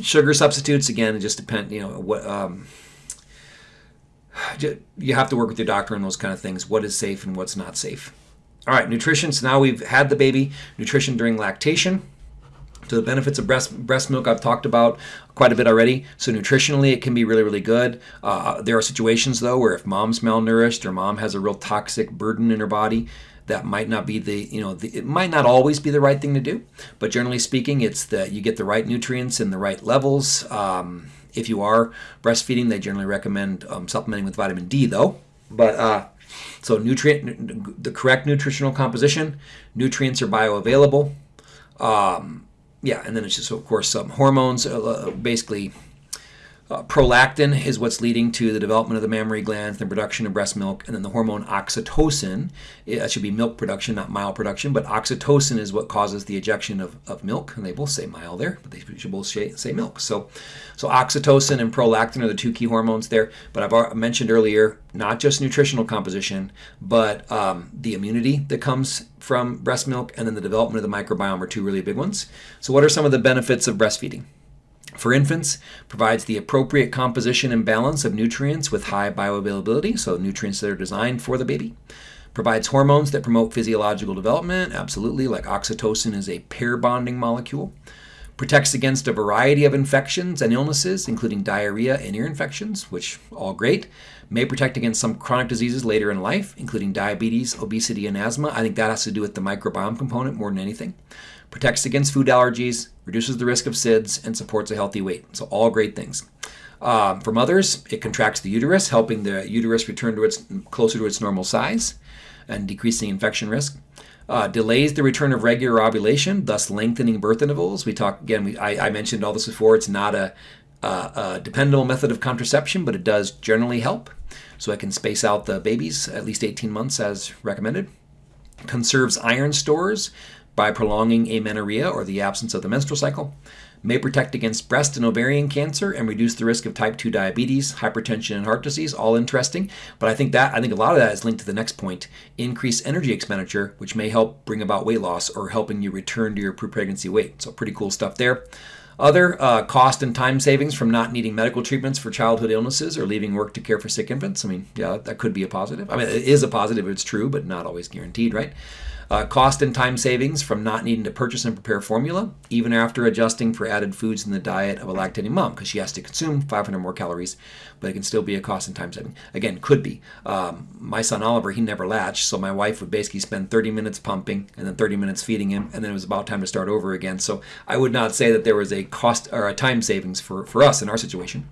sugar substitutes again, it just depend. You know what. Um, you have to work with your doctor on those kind of things. What is safe and what's not safe. All right, nutrition. So now we've had the baby. Nutrition during lactation. So the benefits of breast breast milk I've talked about quite a bit already. So nutritionally, it can be really really good. Uh, there are situations though where if mom's malnourished or mom has a real toxic burden in her body, that might not be the you know the, it might not always be the right thing to do. But generally speaking, it's that you get the right nutrients in the right levels. Um, if you are breastfeeding, they generally recommend um, supplementing with vitamin D though. But uh, so nutrient the correct nutritional composition, nutrients are bioavailable. Um, yeah, and then it's just of course some hormones, uh, basically uh, prolactin is what's leading to the development of the mammary glands, the production of breast milk, and then the hormone oxytocin. It should be milk production, not mile production, but oxytocin is what causes the ejection of, of milk. And they both say mile there, but they should both say, say milk. So, so oxytocin and prolactin are the two key hormones there. But I've mentioned earlier, not just nutritional composition, but um, the immunity that comes from breast milk and then the development of the microbiome are two really big ones. So, what are some of the benefits of breastfeeding? For infants, provides the appropriate composition and balance of nutrients with high bioavailability, so nutrients that are designed for the baby. Provides hormones that promote physiological development, absolutely, like oxytocin is a pair bonding molecule. Protects against a variety of infections and illnesses, including diarrhea and ear infections, which all great. May protect against some chronic diseases later in life, including diabetes, obesity, and asthma. I think that has to do with the microbiome component more than anything protects against food allergies, reduces the risk of SIDS, and supports a healthy weight. So, all great things. Um, for mothers, it contracts the uterus, helping the uterus return to its closer to its normal size and decreasing infection risk. Uh, delays the return of regular ovulation, thus lengthening birth intervals. We talk again. We, I, I, mentioned all this before. It's not a, a, a dependable method of contraception, but it does generally help. So I can space out the babies at least 18 months as recommended. Conserves iron stores, by prolonging amenorrhea or the absence of the menstrual cycle, may protect against breast and ovarian cancer and reduce the risk of type 2 diabetes, hypertension, and heart disease. All interesting. But I think that I think a lot of that is linked to the next point: increased energy expenditure, which may help bring about weight loss or helping you return to your pre-pregnancy weight. So pretty cool stuff there. Other uh, cost and time savings from not needing medical treatments for childhood illnesses or leaving work to care for sick infants. I mean, yeah, that could be a positive. I mean, it is a positive. It's true, but not always guaranteed, right? Uh, cost and time savings from not needing to purchase and prepare formula, even after adjusting for added foods in the diet of a lactating mom, because she has to consume 500 more calories, but it can still be a cost and time saving. Again, could be. Um, my son Oliver, he never latched, so my wife would basically spend 30 minutes pumping and then 30 minutes feeding him, and then it was about time to start over again. So I would not say that there was a cost or a time savings for, for us in our situation.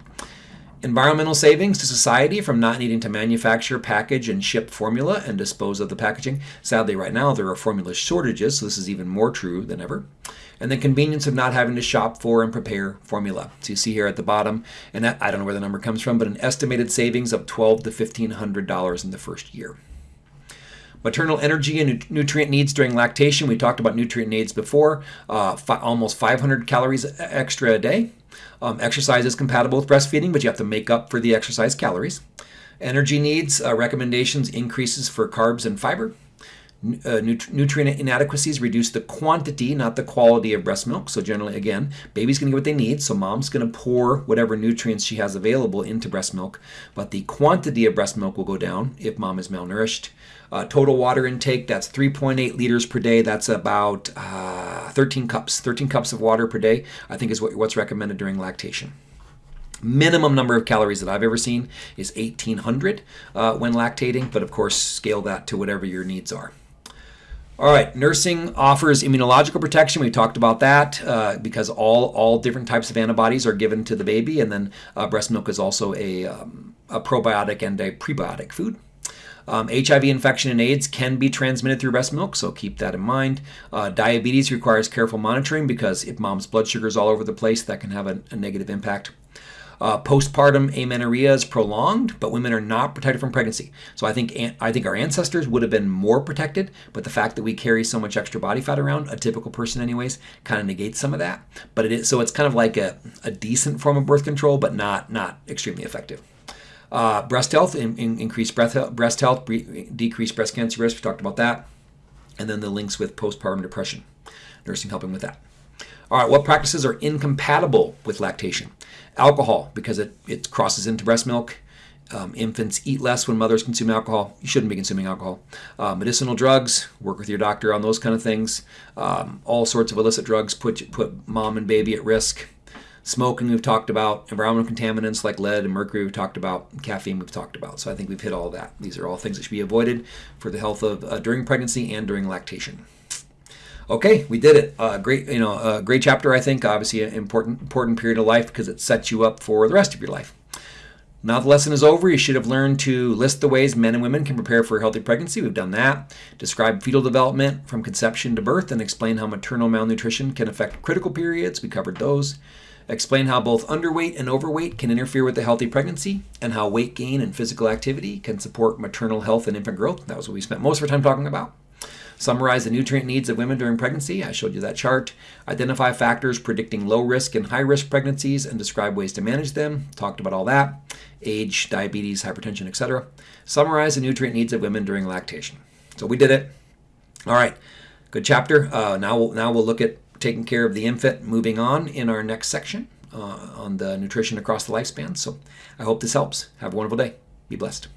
Environmental savings to society from not needing to manufacture, package, and ship formula and dispose of the packaging. Sadly, right now there are formula shortages, so this is even more true than ever. And the convenience of not having to shop for and prepare formula. So you see here at the bottom, and that, I don't know where the number comes from, but an estimated savings of twelve to fifteen hundred dollars in the first year. Maternal energy and nutrient needs during lactation. We talked about nutrient needs before. Uh, almost 500 calories extra a day. Um, exercise is compatible with breastfeeding, but you have to make up for the exercise calories. Energy needs uh, recommendations increases for carbs and fiber. Uh, nut- nutrient inadequacies reduce the quantity, not the quality of breast milk. So generally, again, baby's going to get what they need. So mom's going to pour whatever nutrients she has available into breast milk, but the quantity of breast milk will go down if mom is malnourished. Uh, total water intake, that's 3.8 liters per day. That's about uh, 13 cups. 13 cups of water per day, I think, is what, what's recommended during lactation. Minimum number of calories that I've ever seen is 1800 uh, when lactating, but of course, scale that to whatever your needs are. All right, nursing offers immunological protection. We talked about that uh, because all all different types of antibodies are given to the baby, and then uh, breast milk is also a, um, a probiotic and a prebiotic food. Um, HIV infection and AIDS can be transmitted through breast milk, so keep that in mind. Uh, diabetes requires careful monitoring because if mom's blood sugar is all over the place, that can have a, a negative impact. Uh, postpartum amenorrhea is prolonged, but women are not protected from pregnancy. So I think I think our ancestors would have been more protected, but the fact that we carry so much extra body fat around, a typical person anyways, kind of negates some of that. But it is so it's kind of like a, a decent form of birth control, but not not extremely effective. Uh, breast health, in, in, increased breast health, breast health, decreased breast cancer risk. We talked about that. And then the links with postpartum depression. Nursing helping with that. All right, what practices are incompatible with lactation? Alcohol, because it, it crosses into breast milk. Um, infants eat less when mothers consume alcohol. You shouldn't be consuming alcohol. Uh, medicinal drugs, work with your doctor on those kind of things. Um, all sorts of illicit drugs put put mom and baby at risk. Smoking, we've talked about. Environmental contaminants like lead and mercury, we've talked about. Caffeine, we've talked about. So I think we've hit all that. These are all things that should be avoided for the health of uh, during pregnancy and during lactation. Okay, we did it. Uh, great, you know, a great chapter. I think obviously an important important period of life because it sets you up for the rest of your life. Now the lesson is over. You should have learned to list the ways men and women can prepare for a healthy pregnancy. We've done that. Describe fetal development from conception to birth and explain how maternal malnutrition can affect critical periods. We covered those. Explain how both underweight and overweight can interfere with a healthy pregnancy and how weight gain and physical activity can support maternal health and infant growth. That was what we spent most of our time talking about. Summarize the nutrient needs of women during pregnancy. I showed you that chart. Identify factors predicting low risk and high risk pregnancies and describe ways to manage them. Talked about all that. Age, diabetes, hypertension, etc. Summarize the nutrient needs of women during lactation. So we did it. All right, good chapter. Uh, now, we'll, now we'll look at taking care of the infant moving on in our next section uh, on the nutrition across the lifespan. So I hope this helps. Have a wonderful day. Be blessed.